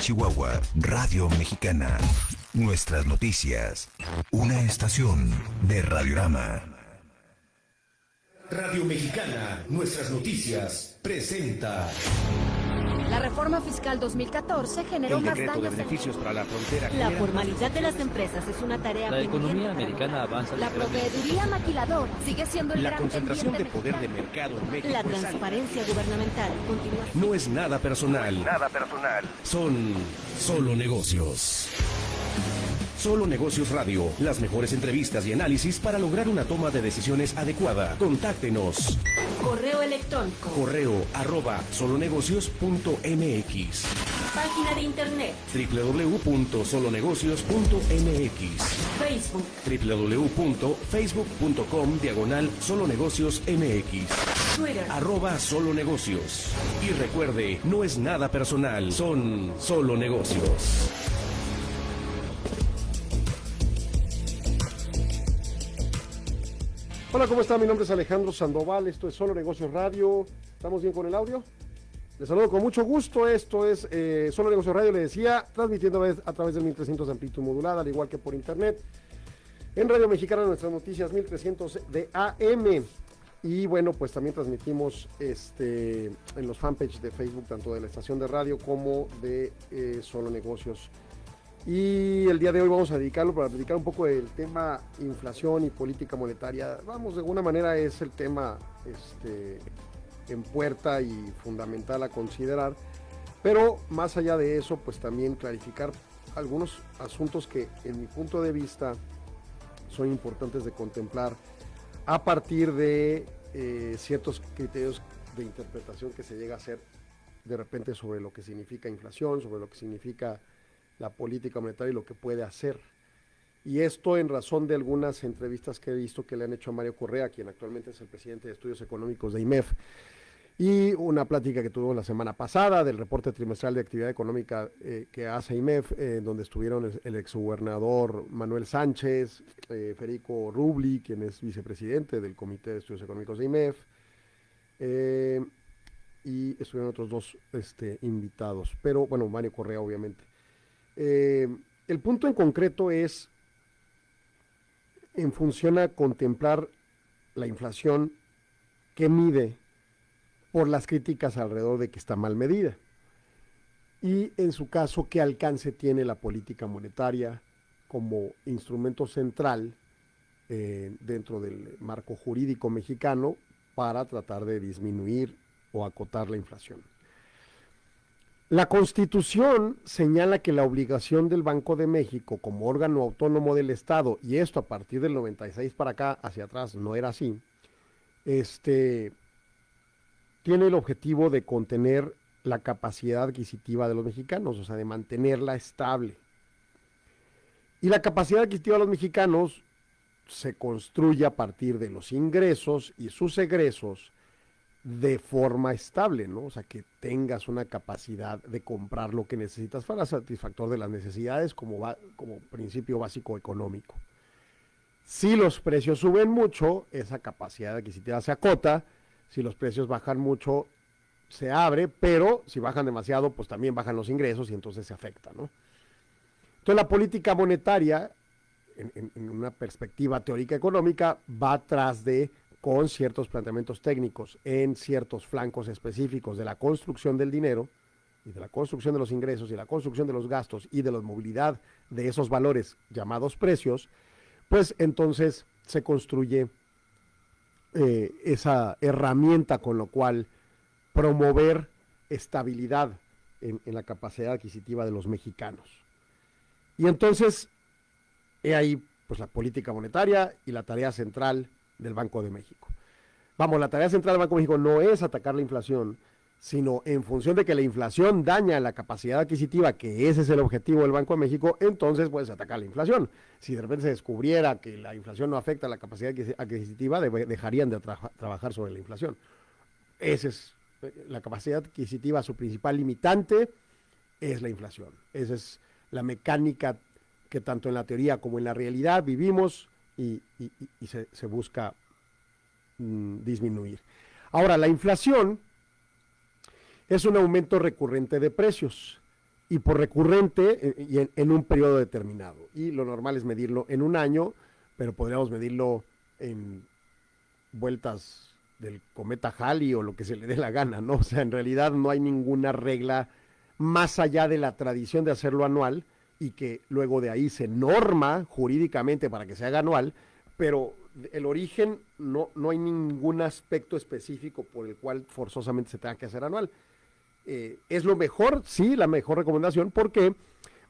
Chihuahua, Radio Mexicana. Nuestras noticias. Una estación de Radiorama. Radio Mexicana, nuestras noticias, presenta. La reforma fiscal 2014 generó más daños. de beneficios para la frontera. La formalidad de las empresas es una tarea La economía americana avanza. La proveeduría maquilador sigue siendo el La gran concentración de poder de mercado en México. La es alta. transparencia gubernamental continúa. No es nada personal. Nada personal. Son solo negocios. Solo Negocios Radio. Las mejores entrevistas y análisis para lograr una toma de decisiones adecuada. Contáctenos. Correo electrónico. Correo arroba solonegocios.mx Página de internet. www.solonegocios.mx Facebook. www.facebook.com diagonal solonegocios mx Twitter. arroba solo negocios y recuerde no es nada personal son solo negocios Hola, ¿cómo está? Mi nombre es Alejandro Sandoval, esto es Solo Negocios Radio. ¿Estamos bien con el audio? Les saludo con mucho gusto, esto es eh, Solo Negocios Radio, le decía, transmitiendo a través del 1300 de amplitud modulada, al igual que por internet. En Radio Mexicana nuestras noticias 1300 de AM. Y bueno, pues también transmitimos este, en los fanpages de Facebook, tanto de la estación de radio como de eh, Solo Negocios y el día de hoy vamos a dedicarlo para dedicar un poco del tema inflación y política monetaria. Vamos, de alguna manera es el tema este, en puerta y fundamental a considerar. Pero más allá de eso, pues también clarificar algunos asuntos que en mi punto de vista son importantes de contemplar a partir de eh, ciertos criterios de interpretación que se llega a hacer de repente sobre lo que significa inflación, sobre lo que significa la política monetaria y lo que puede hacer. Y esto en razón de algunas entrevistas que he visto que le han hecho a Mario Correa, quien actualmente es el presidente de estudios económicos de IMEF, y una plática que tuvo la semana pasada del reporte trimestral de actividad económica eh, que hace IMEF, eh, donde estuvieron el, el exgobernador Manuel Sánchez, eh, Federico Rubli, quien es vicepresidente del Comité de Estudios Económicos de IMEF, eh, y estuvieron otros dos este, invitados, pero bueno, Mario Correa obviamente. Eh, el punto en concreto es en función a contemplar la inflación que mide por las críticas alrededor de que está mal medida. Y en su caso, qué alcance tiene la política monetaria como instrumento central eh, dentro del marco jurídico mexicano para tratar de disminuir o acotar la inflación. La Constitución señala que la obligación del Banco de México como órgano autónomo del Estado, y esto a partir del 96 para acá, hacia atrás, no era así, este, tiene el objetivo de contener la capacidad adquisitiva de los mexicanos, o sea, de mantenerla estable. Y la capacidad adquisitiva de los mexicanos se construye a partir de los ingresos y sus egresos de forma estable, ¿no? O sea, que tengas una capacidad de comprar lo que necesitas para satisfactor de las necesidades como, va, como principio básico económico. Si los precios suben mucho, esa capacidad adquisitiva se acota, si los precios bajan mucho, se abre, pero si bajan demasiado, pues también bajan los ingresos y entonces se afecta, ¿no? Entonces la política monetaria, en, en, una perspectiva teórica económica, va atrás de con ciertos planteamientos técnicos en ciertos flancos específicos de la construcción del dinero y de la construcción de los ingresos y la construcción de los gastos y de la movilidad de esos valores llamados precios, pues entonces se construye eh, esa herramienta con lo cual promover estabilidad en, en, la capacidad adquisitiva de los mexicanos. Y entonces, he ahí pues la política monetaria y la tarea central del Banco de México. Vamos, la tarea central del Banco de México no es atacar la inflación, sino en función de que la inflación daña la capacidad adquisitiva, que ese es el objetivo del Banco de México, entonces puedes atacar la inflación. Si de repente se descubriera que la inflación no afecta la capacidad adquisitiva, dejarían de tra trabajar sobre la inflación. Esa es la capacidad adquisitiva, su principal limitante es la inflación. Esa es la mecánica que tanto en la teoría como en la realidad vivimos y, se, se, busca mm, disminuir. Ahora, la inflación es un aumento recurrente de precios y por recurrente eh, y en, un periodo determinado. Y lo normal es medirlo en un año, pero podríamos medirlo en vueltas del cometa Halley o lo que se le dé la gana, ¿no? O sea, en realidad no hay ninguna regla más allá de la tradición de hacerlo anual y que luego de ahí se norma jurídicamente para que se haga anual, pero el origen no, no hay ningún aspecto específico por el cual forzosamente se tenga que hacer anual. Eh, es lo mejor, sí, la mejor recomendación, porque,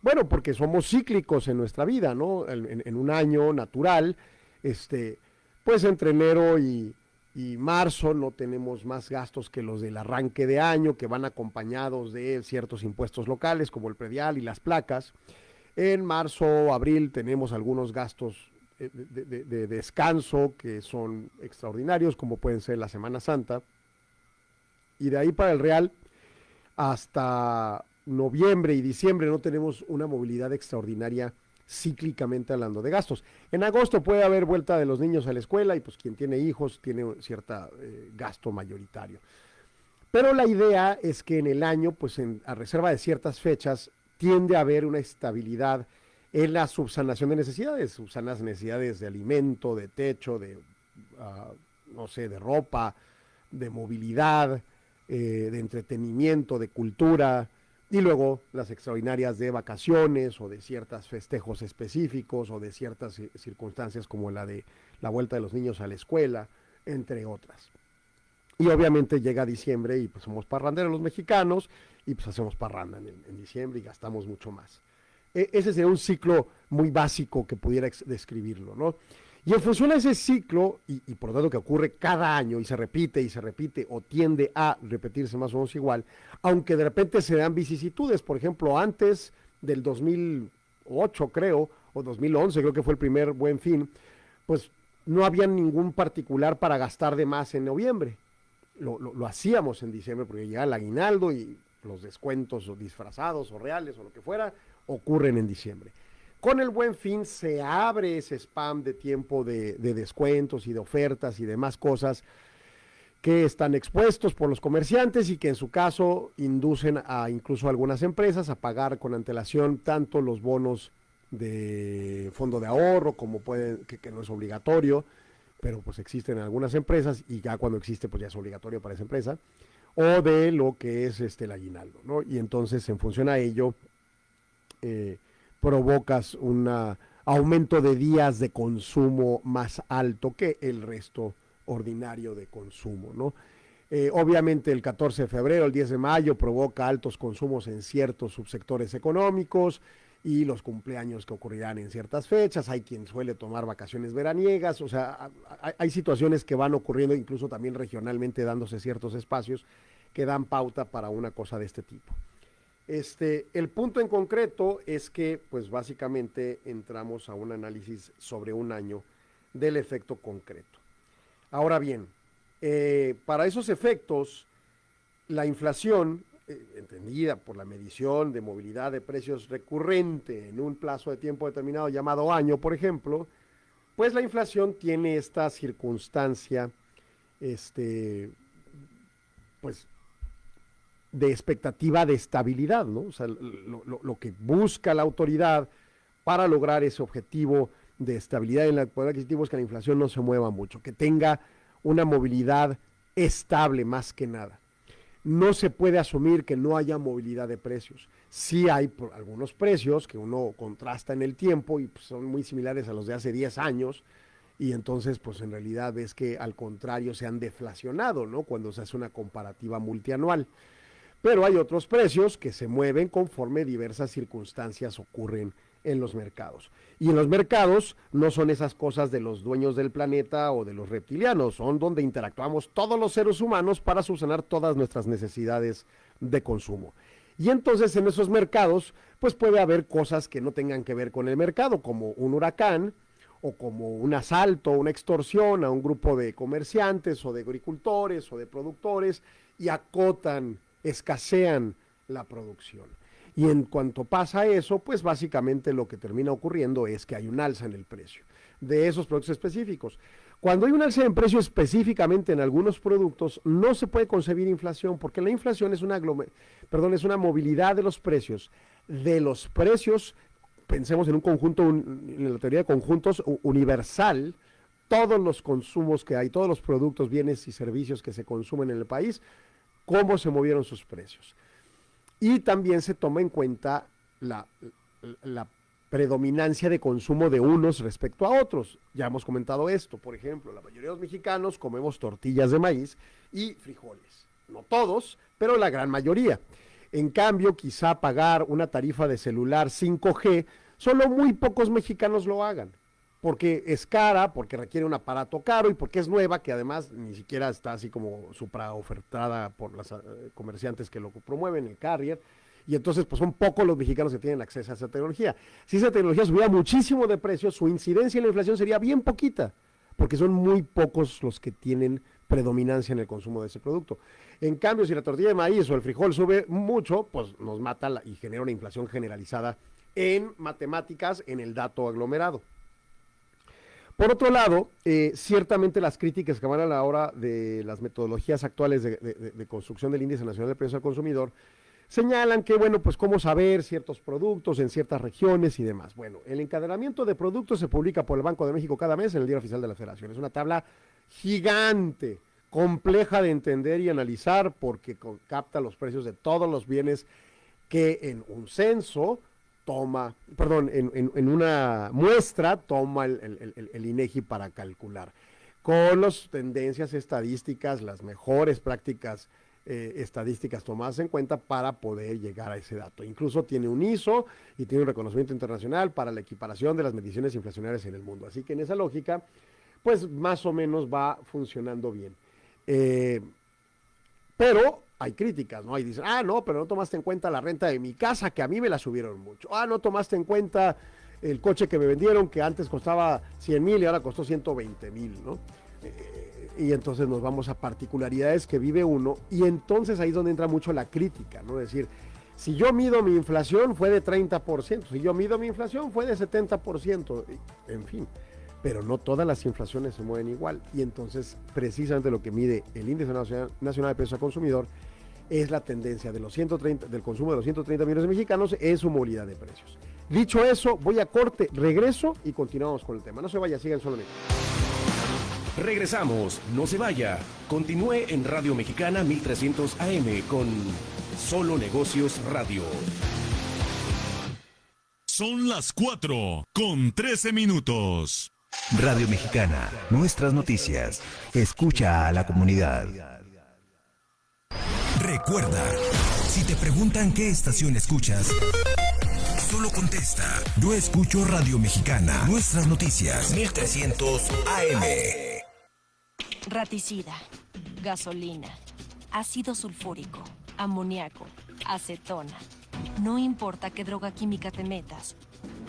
bueno, porque somos cíclicos en nuestra vida, ¿no? En, un año natural, este, pues entre enero y, y, marzo no tenemos más gastos que los del arranque de año, que van acompañados de ciertos impuestos locales, como el predial y las placas. En marzo, o abril tenemos algunos gastos eh, de, descanso que son extraordinarios, como pueden ser la Semana Santa. Y de ahí para el Real, hasta noviembre y diciembre no tenemos una movilidad extraordinaria cíclicamente hablando de gastos. En agosto puede haber vuelta de los niños a la escuela y pues quien tiene hijos tiene cierto eh, gasto mayoritario. Pero la idea es que en el año, pues en, a reserva de ciertas fechas, tiende a haber una estabilidad en la subsanación de necesidades, subsanas necesidades de alimento, de techo, de, ah, no sé, de ropa, de movilidad, eh, de entretenimiento, de cultura, y luego las extraordinarias de vacaciones o de ciertos festejos específicos o de ciertas circunstancias como la de la vuelta de los niños a la escuela, entre otras. Y obviamente llega diciembre y pues somos parranderos los mexicanos y pues hacemos parranda en, diciembre y gastamos mucho más. E, ese sería un ciclo muy básico que pudiera describirlo, ¿no? Y en función de ese ciclo, y, por lo tanto que ocurre cada año y se repite y se repite o tiende a repetirse más o menos igual, aunque de repente se dan vicisitudes, por ejemplo, antes del 2008 creo, o 2011 creo que fue el primer buen fin, pues no había ningún particular para gastar de más en noviembre. Lo, lo, hacíamos en diciembre porque llegaba el aguinaldo y los descuentos o disfrazados o reales o lo que fuera ocurren en diciembre. Con el buen fin se abre ese spam de tiempo de, descuentos y de ofertas y demás cosas que están expuestos por los comerciantes y que en su caso inducen a incluso algunas empresas a pagar con antelación tanto los bonos de fondo de ahorro como pueden, que, no es obligatorio, pero pues existen en algunas empresas y ya cuando existe pues ya es obligatorio para esa empresa, o de lo que es este el aguinaldo, ¿no? Y entonces en función a ello, eh, provocas un aumento de días de consumo más alto que el resto ordinario de consumo, ¿no? Eh, obviamente el 14 de febrero, el 10 de mayo provoca altos consumos en ciertos subsectores económicos y los cumpleaños que ocurrirán en ciertas fechas, hay quien suele tomar vacaciones veraniegas, o sea, hay situaciones que van ocurriendo incluso también regionalmente dándose ciertos espacios que dan pauta para una cosa de este tipo. Este, el punto en concreto es que, pues básicamente entramos a un análisis sobre un año del efecto concreto. Ahora bien, eh, para esos efectos, la inflación, eh, entendida por la medición de movilidad de precios recurrente en un plazo de tiempo determinado llamado año, por ejemplo, pues la inflación tiene esta circunstancia, este, pues de expectativa de estabilidad, ¿no? O sea, lo, que busca la autoridad para lograr ese objetivo de estabilidad en el poder adquisitivo es que la inflación no se mueva mucho, que tenga una movilidad estable más que nada. No se puede asumir que no haya movilidad de precios. Sí hay algunos precios que uno contrasta en el tiempo y pues, son muy similares a los de hace 10 años, y entonces pues en realidad es que al contrario se han deflacionado, ¿no? Cuando se hace una comparativa multianual. Pero hay otros precios que se mueven conforme diversas circunstancias ocurren en los mercados. Y en los mercados no son esas cosas de los dueños del planeta o de los reptilianos, son donde interactuamos todos los seres humanos para subsanar todas nuestras necesidades de consumo. Y entonces en esos mercados, pues puede haber cosas que no tengan que ver con el mercado, como un huracán, o como un asalto, una extorsión a un grupo de comerciantes o de agricultores o de productores y acotan escasean la producción. Y en cuanto pasa eso, pues básicamente lo que termina ocurriendo es que hay un alza en el precio de esos productos específicos. Cuando hay un alza en precio específicamente en algunos productos, no se puede concebir inflación, porque la inflación es una, perdón, es una movilidad de los precios, de los precios, pensemos en un conjunto, en la teoría de conjuntos universal, todos los consumos que hay, todos los productos, bienes y servicios que se consumen en el país, cómo se movieron sus precios. Y también se toma en cuenta la, la predominancia de consumo de unos respecto a otros. Ya hemos comentado esto, por ejemplo, la mayoría de los mexicanos comemos tortillas de maíz y frijoles. No todos, pero la gran mayoría. En cambio, quizá pagar una tarifa de celular 5G, solo muy pocos mexicanos lo hagan, porque es cara, porque requiere un aparato caro y porque es nueva, que además ni siquiera está así como supra ofertada por los eh, comerciantes que lo promueven, el carrier y entonces pues son pocos los mexicanos que tienen acceso a esa tecnología. Si esa tecnología subiera muchísimo de precio, su incidencia en la inflación sería bien poquita, porque son muy pocos los que tienen predominancia en el consumo de ese producto. En cambio, si la tortilla de maíz o el frijol sube mucho, pues nos mata y genera una inflación generalizada en matemáticas, en el dato aglomerado. Por otro lado, eh, ciertamente las críticas que van a la hora de las metodologías actuales de, de construcción del índice nacional de precios al consumidor señalan que, bueno, pues cómo saber ciertos productos en ciertas regiones y demás. Bueno, el encadenamiento de productos se publica por el Banco de México cada mes en el Día Oficial de la Federación. Es una tabla gigante, compleja de entender y analizar porque capta los precios de todos los bienes que en un censo toma, perdón, en, una muestra toma el, INEGI para calcular con las tendencias estadísticas, las mejores prácticas eh, estadísticas tomadas en cuenta para poder llegar a ese dato. Incluso tiene un ISO y tiene un reconocimiento internacional para la equiparación de las mediciones inflacionarias en el mundo. Así que en esa lógica, pues más o menos va funcionando bien. Eh, pero hay críticas, ¿no? Ahí dicen, ah, no, pero no tomaste en cuenta la renta de mi casa, que a mí me la subieron mucho. Ah, no tomaste en cuenta el coche que me vendieron, que antes costaba 100 mil y ahora costó 120 mil, ¿no? Eh, y entonces nos vamos a particularidades que vive uno y entonces ahí es donde entra mucho la crítica, ¿no? Es decir, si yo mido mi inflación fue de 30%, si yo mido mi inflación fue de 70%, en fin, pero no todas las inflaciones se mueven igual y entonces precisamente lo que mide el índice nacional de precios al consumidor es la tendencia de los 130, del consumo de los 130 millones de mexicanos en su movilidad de precios. Dicho eso, voy a corte, regreso y continuamos con el tema. No se vaya, sigan solamente. Regresamos, no se vaya. Continúe en Radio Mexicana 1300 AM con Solo Negocios Radio. Son las 4 con 13 minutos. Radio Mexicana, nuestras noticias. Escucha a la comunidad. Recuerda, si te preguntan qué estación escuchas, solo contesta, yo escucho Radio Mexicana, nuestras noticias, 1300 AM. Raticida, gasolina, ácido sulfúrico, amoníaco, acetona. No importa qué droga química te metas,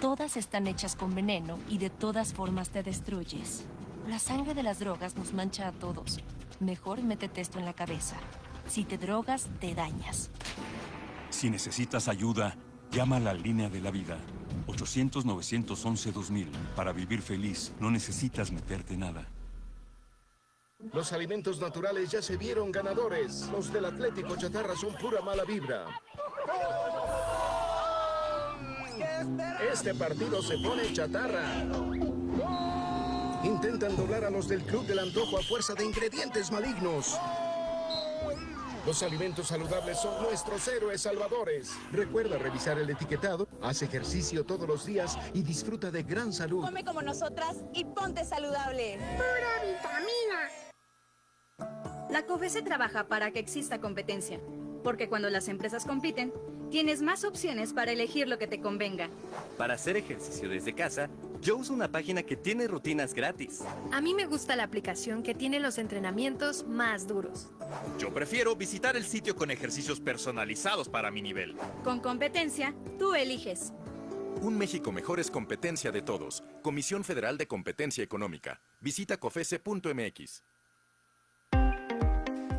todas están hechas con veneno y de todas formas te destruyes. La sangre de las drogas nos mancha a todos. Mejor métete esto en la cabeza. Si te drogas, te dañas. Si necesitas ayuda, llama a la línea de la vida. 800-911-2000. Para vivir feliz, no necesitas meterte nada. Los alimentos naturales ya se vieron ganadores. Los del Atlético Chatarra son pura mala vibra. Este partido se pone chatarra. Intentan doblar a los del Club del Antojo a fuerza de ingredientes malignos. Los alimentos saludables son nuestros héroes salvadores. Recuerda revisar el etiquetado, haz ejercicio todos los días y disfruta de gran salud. Come como nosotras y ponte saludable. Pura vitamina. La COFESE trabaja para que exista competencia, porque cuando las empresas compiten, tienes más opciones para elegir lo que te convenga. Para hacer ejercicio desde casa, yo uso una página que tiene rutinas gratis. A mí me gusta la aplicación que tiene los entrenamientos más duros. Yo prefiero visitar el sitio con ejercicios personalizados para mi nivel. Con competencia, tú eliges. Un México mejor es competencia de todos. Comisión Federal de Competencia Económica. Visita cofese.mx.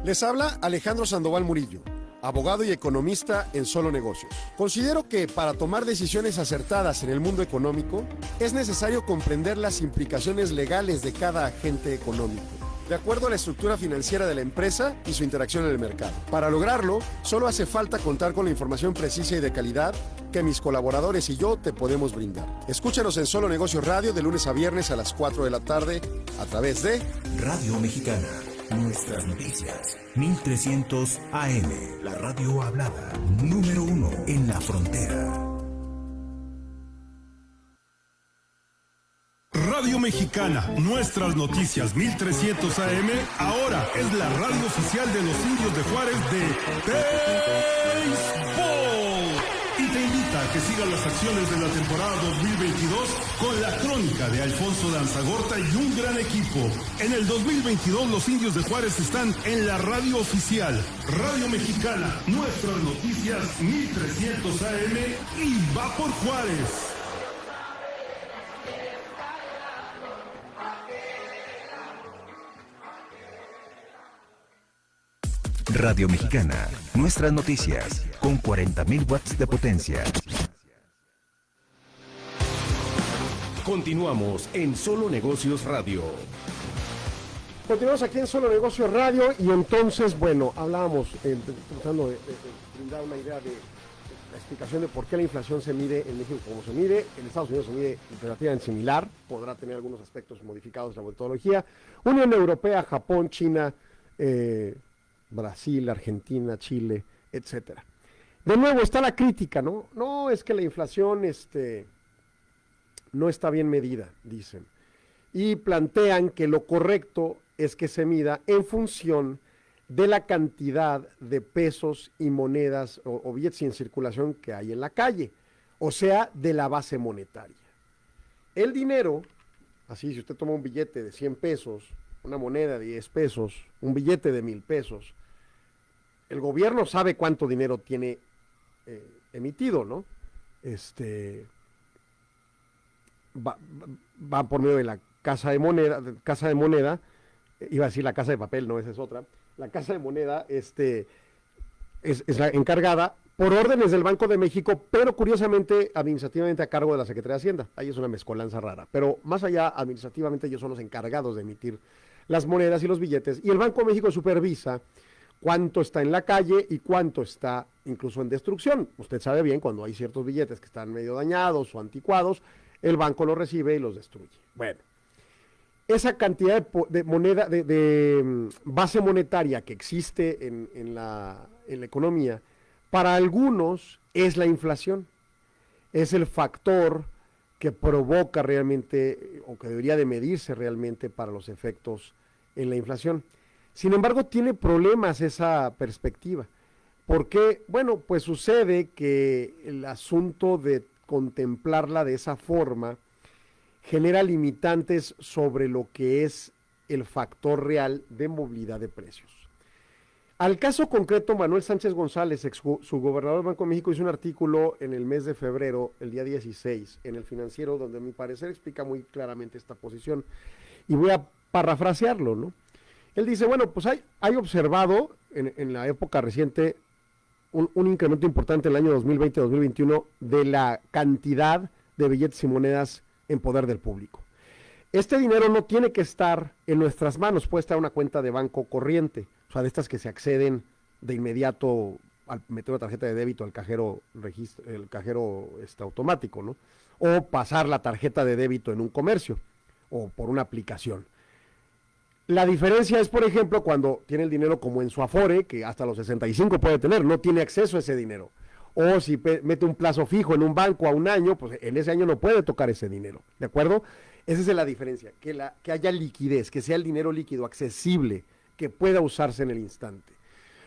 Les habla Alejandro Sandoval Murillo. Abogado y economista en Solo Negocios. Considero que para tomar decisiones acertadas en el mundo económico es necesario comprender las implicaciones legales de cada agente económico de acuerdo a la estructura financiera de la empresa y su interacción en el mercado. Para lograrlo, solo hace falta contar con la información precisa y de calidad que mis colaboradores y yo te podemos brindar. Escúchanos en Solo Negocios Radio de lunes a viernes a las 4 de la tarde a través de Radio Mexicana. Nuestras noticias. 1300 AM. La radio hablada. Número uno en la frontera. Radio Mexicana, nuestras noticias 1300 AM, ahora es la radio oficial de los indios de Juárez de Béisbol. Que sigas las acciones de la temporada 2022 con la crónica de Alfonso Danzagorta y un gran equipo. En el 2022 los indios de Juárez están en la radio oficial, Radio Mexicana, nuestras noticias 1300 AM y va por Juárez. Radio Mexicana, nuestras noticias, con 40.000 watts de potencia. Continuamos en Solo Negocios Radio. Continuamos aquí en Solo Negocios Radio y entonces, bueno, hablábamos, eh, tratando de, brindar una idea de la explicación de por qué la inflación se mide en México como se mide, en Estados Unidos se mide relativamente similar, podrá tener algunos aspectos modificados la metodología. Unión Europea, Japón, China, eh, Brasil, Argentina, Chile, etcétera. De nuevo está la crítica, ¿no? No es que la inflación este, no está bien medida, dicen. Y plantean que lo correcto es que se mida en función de la cantidad de pesos y monedas o, o billetes en circulación que hay en la calle, o sea, de la base monetaria. El dinero, así si usted toma un billete de 100 pesos, una moneda de 10 pesos, un billete de mil pesos, el gobierno sabe cuánto dinero tiene eh, emitido, ¿no? Este va, por medio de la casa de moneda, casa de moneda, eh, iba a decir la casa de papel, no, esa es otra. La casa de moneda, este, es, es la encargada por órdenes del Banco de México, pero curiosamente administrativamente a cargo de la Secretaría de Hacienda. Ahí es una mezcolanza rara. Pero más allá, administrativamente ellos son los encargados de emitir las monedas y los billetes. Y el Banco de México supervisa cuánto está en la calle y cuánto está incluso en destrucción. Usted sabe bien cuando hay ciertos billetes que están medio dañados o anticuados, el banco los recibe y los destruye. Bueno, esa cantidad de, moneda, de, de, mm, base monetaria que existe en, en la, en la economía, para algunos es la inflación. Es el factor que provoca realmente, o que debería de medirse realmente para los efectos en la inflación. Sin embargo, tiene problemas esa perspectiva. Porque, bueno, pues sucede que el asunto de contemplarla de esa forma genera limitantes sobre lo que es el factor real de movilidad de precios. Al caso concreto, Manuel Sánchez González, ex subgobernador del Banco de México, hizo un artículo en el mes de febrero, el día 16, en el financiero, donde a mi parecer explica muy claramente esta posición. Y voy a parafrasearlo, ¿no? Él dice, bueno, pues hay, hay observado en, en la época reciente un, un incremento importante en el año 2020-2021 de la cantidad de billetes y monedas en poder del público. Este dinero no tiene que estar en nuestras manos, puede estar en una cuenta de banco corriente, o sea, de estas que se acceden de inmediato al meter una tarjeta de débito al cajero registro, el cajero este, automático, ¿no? O pasar la tarjeta de débito en un comercio o por una aplicación. La diferencia es, por ejemplo, cuando tiene el dinero como en su Afore, que hasta los 65 puede tener, no tiene acceso a ese dinero. O si mete un plazo fijo en un banco a un año, pues en ese año no puede tocar ese dinero. ¿De acuerdo? Esa es la diferencia, que, la, que haya liquidez, que sea el dinero líquido accesible, que pueda usarse en el instante.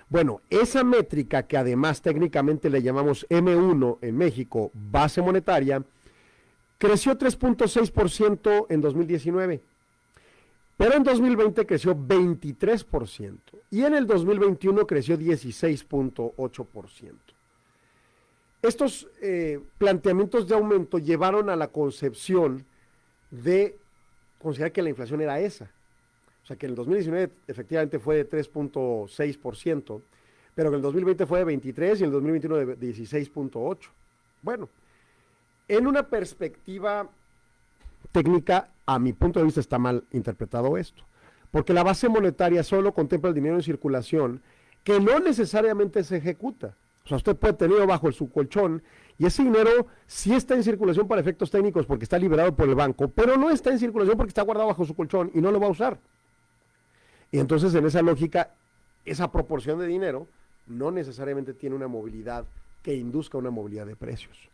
Bueno, esa métrica que además técnicamente le llamamos M1 en México, base monetaria, creció 3.6% en 2019. Pero en 2020 creció 23% y en el 2021 creció 16.8%. Estos eh, planteamientos de aumento llevaron a la concepción de considerar que la inflación era esa. O sea que en el 2019 efectivamente fue de 3.6%, pero que el 2020 fue de 23 y el 2021 de 16.8. Bueno, en una perspectiva técnica, a mi punto de vista está mal interpretado esto, porque la base monetaria solo contempla el dinero en circulación que no necesariamente se ejecuta. O sea, usted puede tenerlo bajo su colchón y ese dinero sí está en circulación para efectos técnicos porque está liberado por el banco, pero no está en circulación porque está guardado bajo su colchón y no lo va a usar. Y entonces en esa lógica, esa proporción de dinero no necesariamente tiene una movilidad que induzca una movilidad de precios.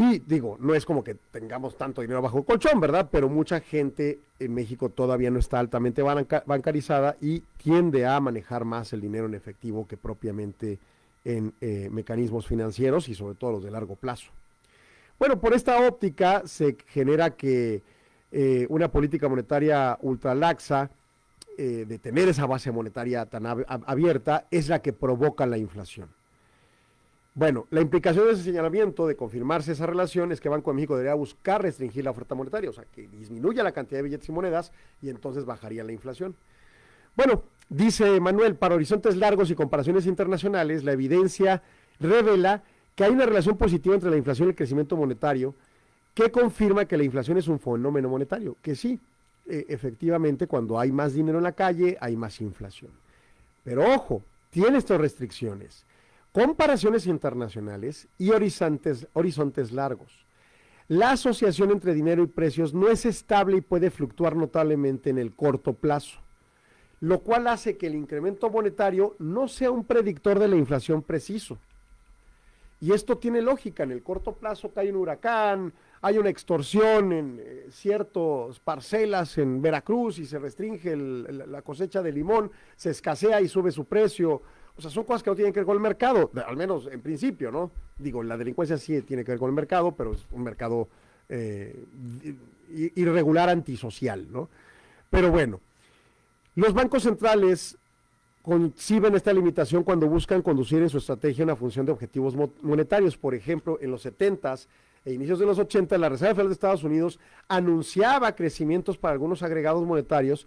Y digo, no es como que tengamos tanto dinero bajo el colchón, ¿verdad? Pero mucha gente en México todavía no está altamente bancarizada y tiende a manejar más el dinero en efectivo que propiamente en eh, mecanismos financieros y sobre todo los de largo plazo. Bueno, por esta óptica se genera que eh, una política monetaria ultralaxa, eh, de tener esa base monetaria tan abierta, es la que provoca la inflación. Bueno, la implicación de ese señalamiento, de confirmarse esa relación, es que Banco de México debería buscar restringir la oferta monetaria, o sea, que disminuya la cantidad de billetes y monedas y entonces bajaría la inflación. Bueno, dice Manuel, para horizontes largos y comparaciones internacionales, la evidencia revela que hay una relación positiva entre la inflación y el crecimiento monetario que confirma que la inflación es un fenómeno monetario, que sí, e, efectivamente, cuando hay más dinero en la calle, hay más inflación. Pero ojo, tiene estas restricciones comparaciones internacionales y horizontes, horizontes largos. La asociación entre dinero y precios no es estable y puede fluctuar notablemente en el corto plazo, lo cual hace que el incremento monetario no sea un predictor de la inflación preciso. Y esto tiene lógica, en el corto plazo cae un huracán, hay una extorsión en eh, ciertas parcelas en Veracruz y se restringe la cosecha de limón, se escasea y sube su precio, o sea, son cosas que no tienen que ver con el mercado, al menos en principio, ¿no? Digo, la delincuencia sí tiene que ver con el mercado, pero es un mercado eh, irregular antisocial, ¿no? Pero bueno, los bancos centrales conciben esta limitación cuando buscan conducir en su estrategia una función de objetivos monetarios. Por ejemplo, en los 70s e inicios de los 80, la Reserva Federal de Estados Unidos anunciaba crecimientos para algunos agregados monetarios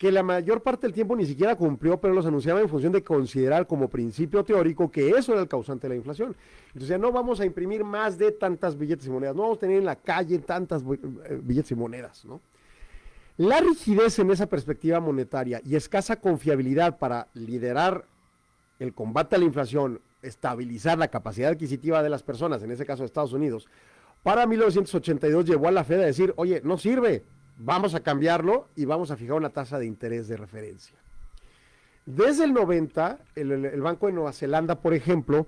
que la mayor parte del tiempo ni siquiera cumplió, pero los anunciaba en función de considerar como principio teórico que eso era el causante de la inflación. Entonces no vamos a imprimir más de tantas billetes y monedas, no vamos a tener en la calle tantas eh, billetes y monedas, ¿no? La rigidez en esa perspectiva monetaria y escasa confiabilidad para liderar el combate a la inflación, estabilizar la capacidad adquisitiva de las personas, en ese caso de Estados Unidos, para 1982 llevó a la Fed a decir, oye, no sirve, vamos a cambiarlo y vamos a fijar una tasa de interés de referencia. Desde el 90, el, Banco de Nueva Zelanda, por ejemplo,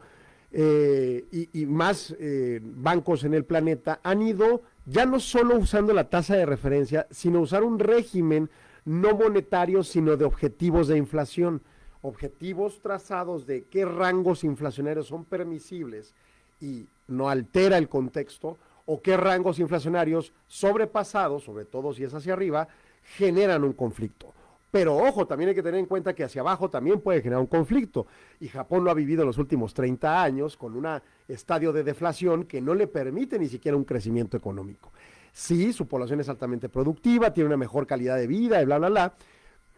eh, y, más eh, bancos en el planeta han ido ya no solo usando la tasa de referencia, sino usar un régimen no monetario, sino de objetivos de inflación, objetivos trazados de qué rangos inflacionarios son permisibles y no altera el contexto, o qué rangos inflacionarios sobrepasados, sobre todo si es hacia arriba, generan un conflicto. Pero ojo, también hay que tener en cuenta que hacia abajo también puede generar un conflicto. Y Japón lo ha vivido en los últimos 30 años con un estadio de deflación que no le permite ni siquiera un crecimiento económico. Sí, su población es altamente productiva, tiene una mejor calidad de vida y bla, bla, bla,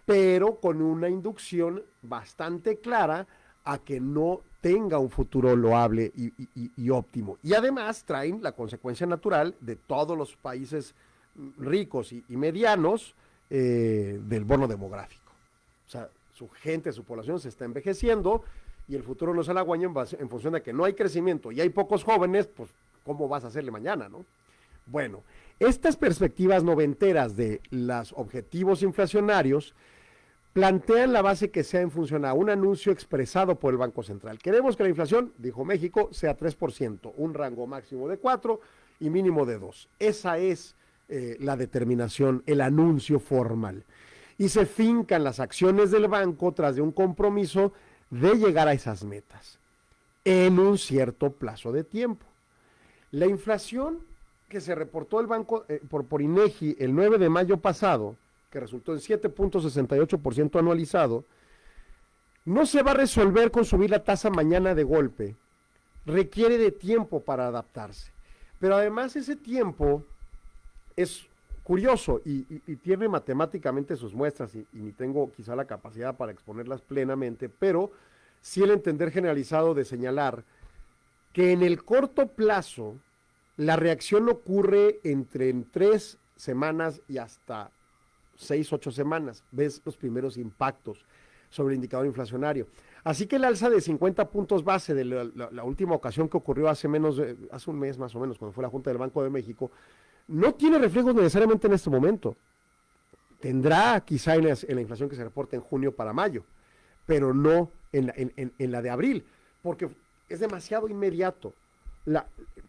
pero con una inducción bastante clara a que no tenga un futuro loable y, óptimo. Y además traen la consecuencia natural de todos los países ricos y, medianos eh, del bono demográfico. O sea, su gente, su población se está envejeciendo y el futuro no se halagüeña en, en función de que no hay crecimiento y hay pocos jóvenes, pues ¿cómo vas a hacerle mañana, no? Bueno, estas perspectivas noventeras de los objetivos inflacionarios plantean la base que sea en función a un anuncio expresado por el Banco Central. Queremos que la inflación, dijo México, sea 3%, un rango máximo de 4 y mínimo de 2. Esa es eh, la determinación, el anuncio formal. Y se fincan las acciones del banco tras de un compromiso de llegar a esas metas en un cierto plazo de tiempo. La inflación que se reportó el banco eh, por, por INEGI el 9 de mayo pasado que resultó en 7.68% anualizado, no se va a resolver con subir la tasa mañana de golpe. Requiere de tiempo para adaptarse. Pero además ese tiempo es curioso y, tiene matemáticamente sus muestras y, ni tengo quizá la capacidad para exponerlas plenamente, pero sí el entender generalizado de señalar que en el corto plazo la reacción ocurre entre en tres semanas y hasta seis, ocho semanas. Ves los primeros impactos sobre el indicador inflacionario. Así que el alza de 50 puntos base de la, última ocasión que ocurrió hace menos, hace un mes más o menos, cuando fue la Junta del Banco de México, no tiene reflejos necesariamente en este momento. Tendrá quizá en la, inflación que se reporta en junio para mayo, pero no en la, en, la de abril, porque es demasiado inmediato. La,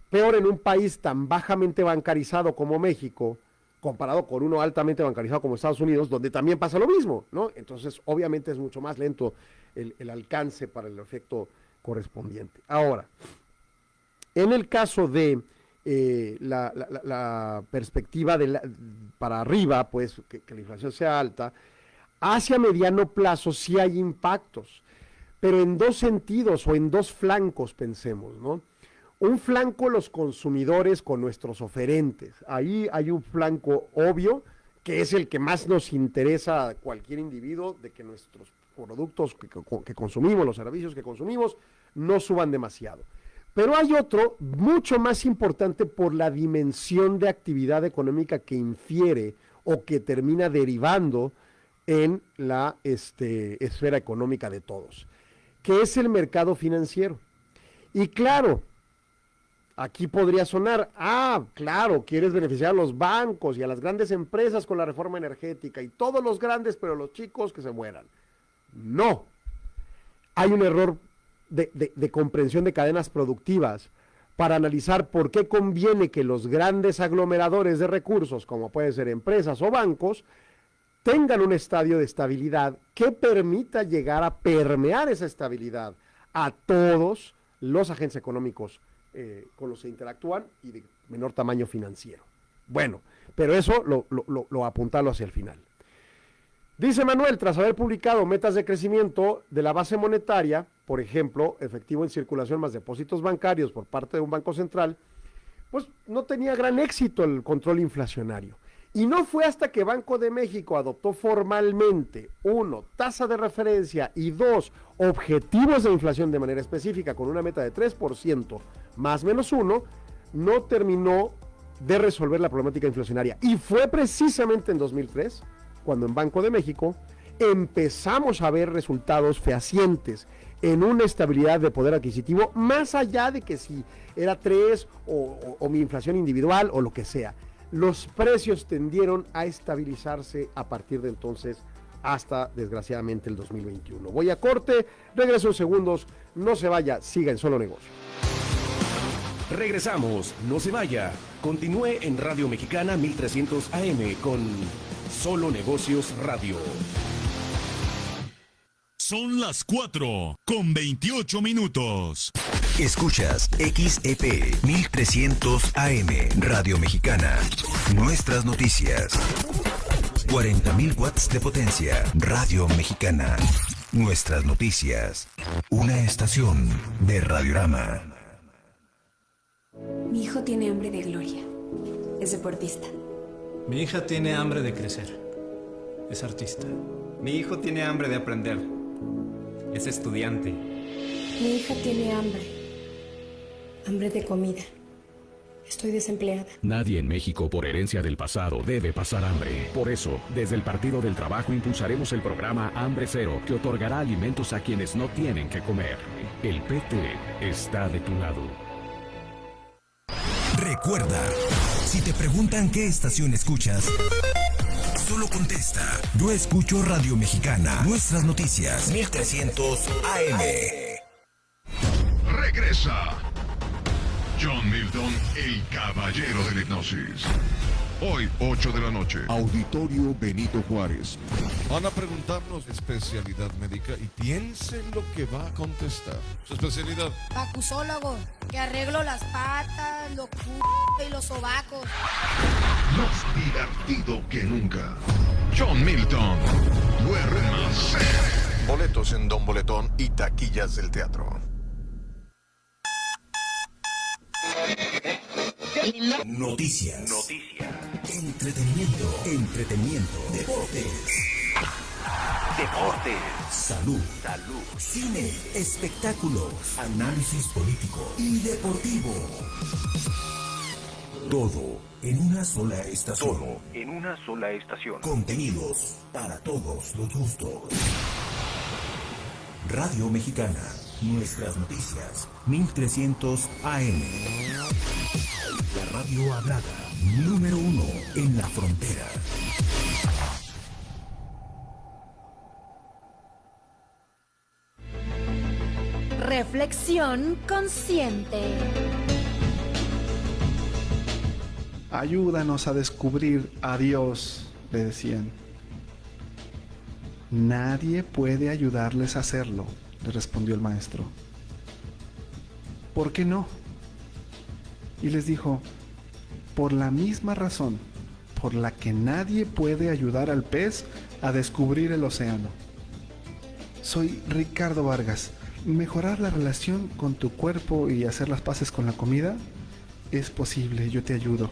peor en un país tan bajamente bancarizado como México, comparado con uno altamente bancarizado como Estados Unidos, donde también pasa lo mismo, ¿no? Entonces, obviamente es mucho más lento el, alcance para el efecto correspondiente. Ahora, en el caso de eh, la, perspectiva de para arriba, pues que, la inflación sea alta, hacia mediano plazo sí hay impactos, pero en dos sentidos o en dos flancos, pensemos, ¿no? Un flanco los consumidores con nuestros oferentes. Ahí hay un flanco obvio, que es el que más nos interesa a cualquier individuo, de que nuestros productos que, consumimos, los servicios que consumimos, no suban demasiado. Pero hay otro mucho más importante por la dimensión de actividad económica que infiere o que termina derivando en la este, esfera económica de todos, que es el mercado financiero. Y claro, aquí podría sonar, ah, claro, quieres beneficiar a los bancos y a las grandes empresas con la reforma energética y todos los grandes, pero los chicos que se mueran. No. Hay un error de, comprensión de cadenas productivas para analizar por qué conviene que los grandes aglomeradores de recursos, como pueden ser empresas o bancos, tengan un estadio de estabilidad que permita llegar a permear esa estabilidad a todos los agentes económicos eh, con los que interactúan y de menor tamaño financiero. Bueno, pero eso lo, lo, lo apuntalo hacia el final. Dice Manuel, tras haber publicado metas de crecimiento de la base monetaria, por ejemplo, efectivo en circulación más depósitos bancarios por parte de un banco central, pues no tenía gran éxito el control inflacionario. Y no fue hasta que Banco de México adoptó formalmente, uno, tasa de referencia y dos, objetivos de inflación de manera específica con una meta de 3% más menos uno, no terminó de resolver la problemática inflacionaria. Y fue precisamente en 2003 cuando en Banco de México empezamos a ver resultados fehacientes en una estabilidad de poder adquisitivo, más allá de que si era 3 o, mi inflación individual o lo que sea. Los precios tendieron a estabilizarse a partir de entonces hasta desgraciadamente el 2021. Voy a corte, regreso en segundos, no se vaya, siga en solo negocio. Regresamos, no se vaya. Continúe en Radio Mexicana 1300 AM con Solo Negocios Radio. Son las 4 con 28 minutos. Escuchas XEP 1300 AM Radio Mexicana. Nuestras noticias. 40.000 watts de potencia. Radio Mexicana. Nuestras noticias. Una estación de Radiorama. Mi hijo tiene hambre de gloria. Es deportista. Mi hija tiene hambre de crecer. Es artista. Mi hijo tiene hambre de aprender. Es estudiante. Mi hija tiene hambre. Hambre de comida. Estoy desempleada. Nadie en México por herencia del pasado debe pasar hambre. Por eso, desde el Partido del Trabajo impulsaremos el programa Hambre Cero, que otorgará alimentos a quienes no tienen que comer. El PT está de tu lado. Recuerda, si te preguntan qué estación escuchas, solo contesta. Yo escucho Radio Mexicana. Nuestras noticias. 1300 AM. Regresa. John Milton, el caballero de la hipnosis. Hoy, 8 de la noche. Auditorio Benito Juárez. Van a preguntarnos especialidad médica y piensen lo que va a contestar. Su especialidad. Acusólogo, que arreglo las patas, los c y los sobacos. Más divertido que nunca. John Milton. Duermas. Boletos en Don Boletón y taquillas del teatro. Noticias. Noticias. Entretenimiento. Entretenimiento. Deportes. Deportes. Salud. Salud. Cine. Espectáculos. Análisis político y deportivo. Todo en una sola estación. Todo en una sola estación. Contenidos para todos los gustos. Radio Mexicana. Nuestras noticias. 1300 AM. La radio hablada. Número uno en la frontera. Reflexión consciente. Ayúdanos a descubrir a Dios, le decían. Nadie puede ayudarles a hacerlo, le respondió el maestro. ¿Por qué no? Y les dijo, por la misma razón por la que nadie puede ayudar al pez a descubrir el océano. Soy Ricardo Vargas. ¿Mejorar la relación con tu cuerpo y hacer las paces con la comida? Es posible, yo te ayudo.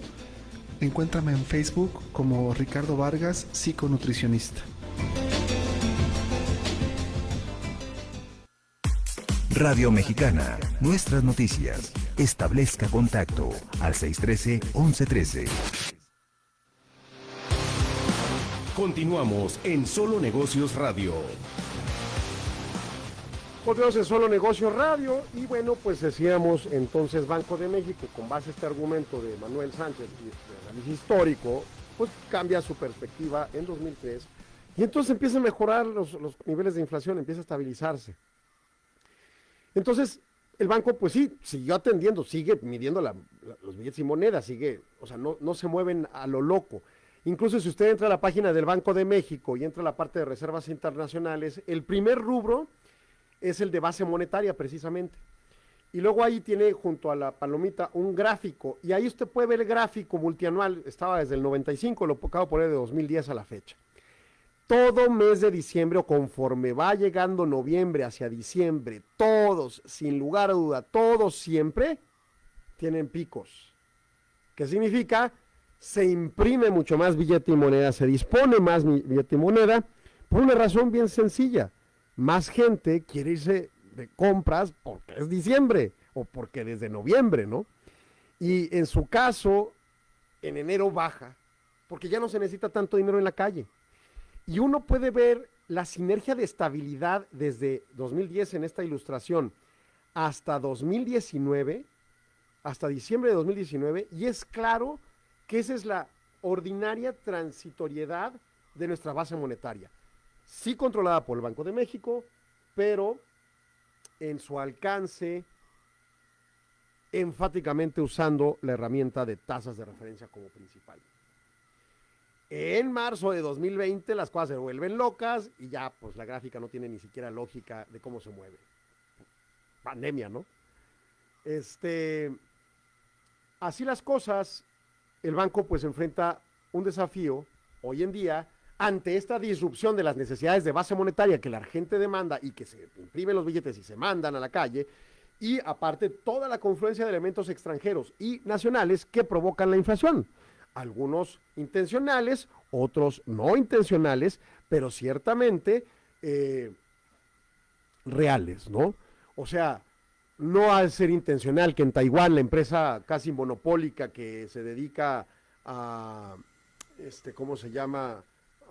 Encuéntrame en Facebook como Ricardo Vargas, psiconutricionista. Radio Mexicana, nuestras noticias. Establezca contacto al 613-1113. Continuamos en Solo Negocios Radio. Continuamos en Solo Negocios Radio y bueno, pues decíamos entonces Banco de México, con base a este argumento de Manuel Sánchez y de análisis histórico, pues cambia su perspectiva en 2003 y entonces empieza a mejorar los, los niveles de inflación, empieza a estabilizarse. Entonces, el banco, pues sí, siguió atendiendo, sigue midiendo los billetes y monedas, sigue, o sea, no, no se mueven a lo loco. Incluso si usted entra a la página del Banco de México y entra a la parte de reservas internacionales, el primer rubro es el de base monetaria precisamente. Y luego ahí tiene junto a la palomita un gráfico y ahí usted puede ver el gráfico multianual, estaba desde el 95, lo acabo de poner de 2010 a la fecha. Todo mes de diciembre o conforme va llegando noviembre hacia diciembre, todos, sin lugar a duda, todos siempre tienen picos. ¿Qué significa? Se imprime mucho más billete y moneda, se dispone más billete y moneda, por una razón bien sencilla más gente quiere irse de compras porque es diciembre o porque desde noviembre, ¿no? Y en su caso, en enero baja, porque ya no se necesita tanto dinero en la calle. Y uno puede ver la sinergia de estabilidad desde 2010 en esta ilustración hasta 2019, hasta diciembre de 2019, y es claro que esa es la ordinaria transitoriedad de nuestra base monetaria sí controlada por el Banco de México, pero en su alcance enfáticamente usando la herramienta de tasas de referencia como principal. En marzo de 2020 las cosas se vuelven locas y ya pues la gráfica no tiene ni siquiera lógica de cómo se mueve. Pandemia, ¿no? Este, así las cosas, el banco pues enfrenta un desafío hoy en día ante esta disrupción de las necesidades de base monetaria que la gente demanda y que se imprimen los billetes y se mandan a la calle, y aparte toda la confluencia de elementos extranjeros y nacionales que provocan la inflación. Algunos intencionales, otros no intencionales, pero ciertamente eh, reales, ¿no? O sea, no al ser intencional que en Taiwán la empresa casi monopólica que se dedica a, este, ¿cómo se llama?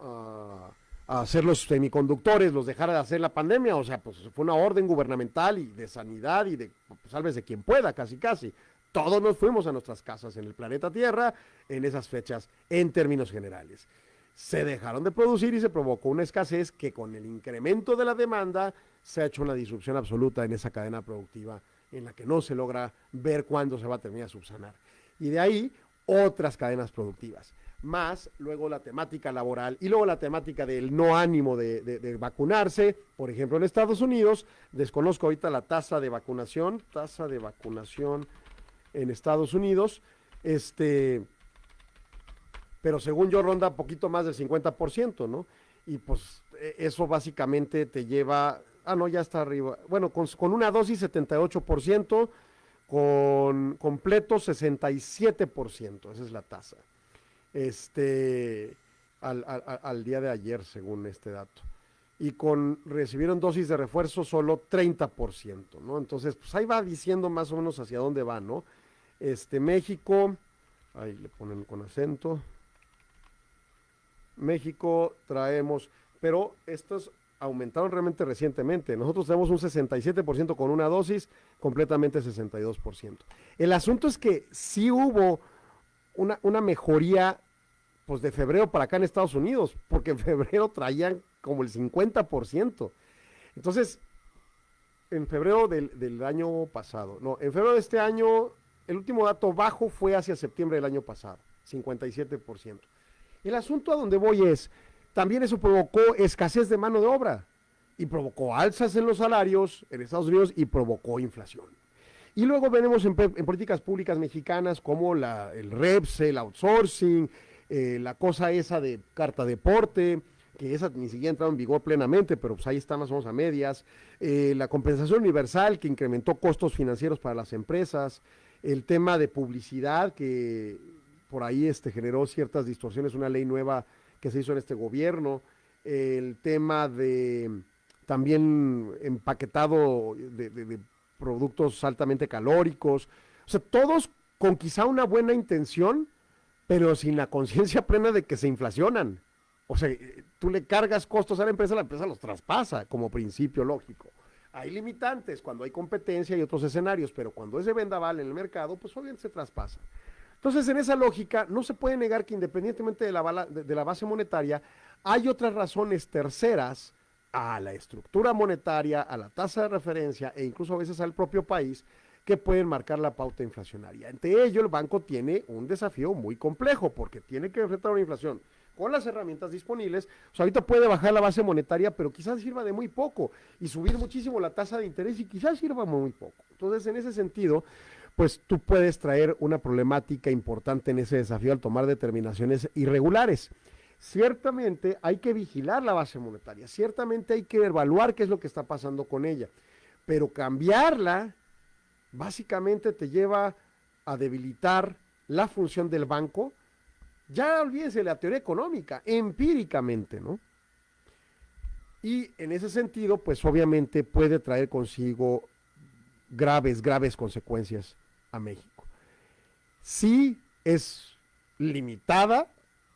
a, hacer los semiconductores, los dejara de hacer la pandemia, o sea, pues fue una orden gubernamental y de sanidad y de, pues, salves de quien pueda, casi casi. Todos nos fuimos a nuestras casas en el planeta Tierra en esas fechas, en términos generales. Se dejaron de producir y se provocó una escasez que con el incremento de la demanda se ha hecho una disrupción absoluta en esa cadena productiva en la que no se logra ver cuándo se va a terminar de subsanar. Y de ahí otras cadenas productivas más luego la temática laboral y luego la temática del no ánimo de, vacunarse, por ejemplo en Estados Unidos, desconozco ahorita la tasa de vacunación, tasa de vacunación en Estados Unidos, este, pero según yo ronda poquito más del 50%, ¿no? Y pues e, eso básicamente te lleva, ah no, ya está arriba, bueno, con, con una dosis 78%, con completo 67%, esa es la tasa. Este, al, al, al, día de ayer, según este dato. Y con recibieron dosis de refuerzo solo 30%, ¿no? Entonces, pues ahí va diciendo más o menos hacia dónde va, ¿no? Este, México, ahí le ponen con acento. México traemos, pero estos aumentaron realmente recientemente. Nosotros tenemos un 67% con una dosis, completamente 62%. El asunto es que sí hubo una, una mejoría pues de febrero para acá en Estados Unidos, porque en febrero traían como el 50%. Entonces, en febrero del, del, año pasado, no, en febrero de este año, el último dato bajo fue hacia septiembre del año pasado, 57%. El asunto a donde voy es, también eso provocó escasez de mano de obra y provocó alzas en los salarios en Estados Unidos y provocó inflación. Y luego venimos en, políticas públicas mexicanas como la, el REPS, el outsourcing, eh, la cosa esa de carta deporte, que esa ni siquiera entrado en vigor plenamente, pero pues ahí está más o menos a medias, eh, la compensación universal que incrementó costos financieros para las empresas, el tema de publicidad que por ahí este, generó ciertas distorsiones, una ley nueva que se hizo en este gobierno, el tema de también empaquetado de, de productos altamente calóricos, o sea, todos con quizá una buena intención, pero sin la conciencia plena de que se inflacionan. O sea, tú le cargas costos a la empresa, la empresa los traspasa como principio lógico. Hay limitantes cuando hay competencia y otros escenarios, pero cuando ese vendaval en el mercado, pues obviamente se traspasa. Entonces, en esa lógica, no se puede negar que independientemente de la, bala, de, de la base monetaria, hay otras razones terceras a la estructura monetaria, a la tasa de referencia e incluso a veces al propio país que pueden marcar la pauta inflacionaria. Entre ello, el banco tiene un desafío muy complejo porque tiene que enfrentar una inflación con las herramientas disponibles. O sea, ahorita puede bajar la base monetaria, pero quizás sirva de muy poco y subir muchísimo la tasa de interés y quizás sirva muy poco. Entonces, en ese sentido, pues tú puedes traer una problemática importante en ese desafío al tomar determinaciones irregulares. Ciertamente hay que vigilar la base monetaria, ciertamente hay que evaluar qué es lo que está pasando con ella, pero cambiarla básicamente te lleva a debilitar la función del banco. Ya olvídense la teoría económica, empíricamente, ¿no? Y en ese sentido, pues obviamente puede traer consigo graves, graves consecuencias a México. Sí es limitada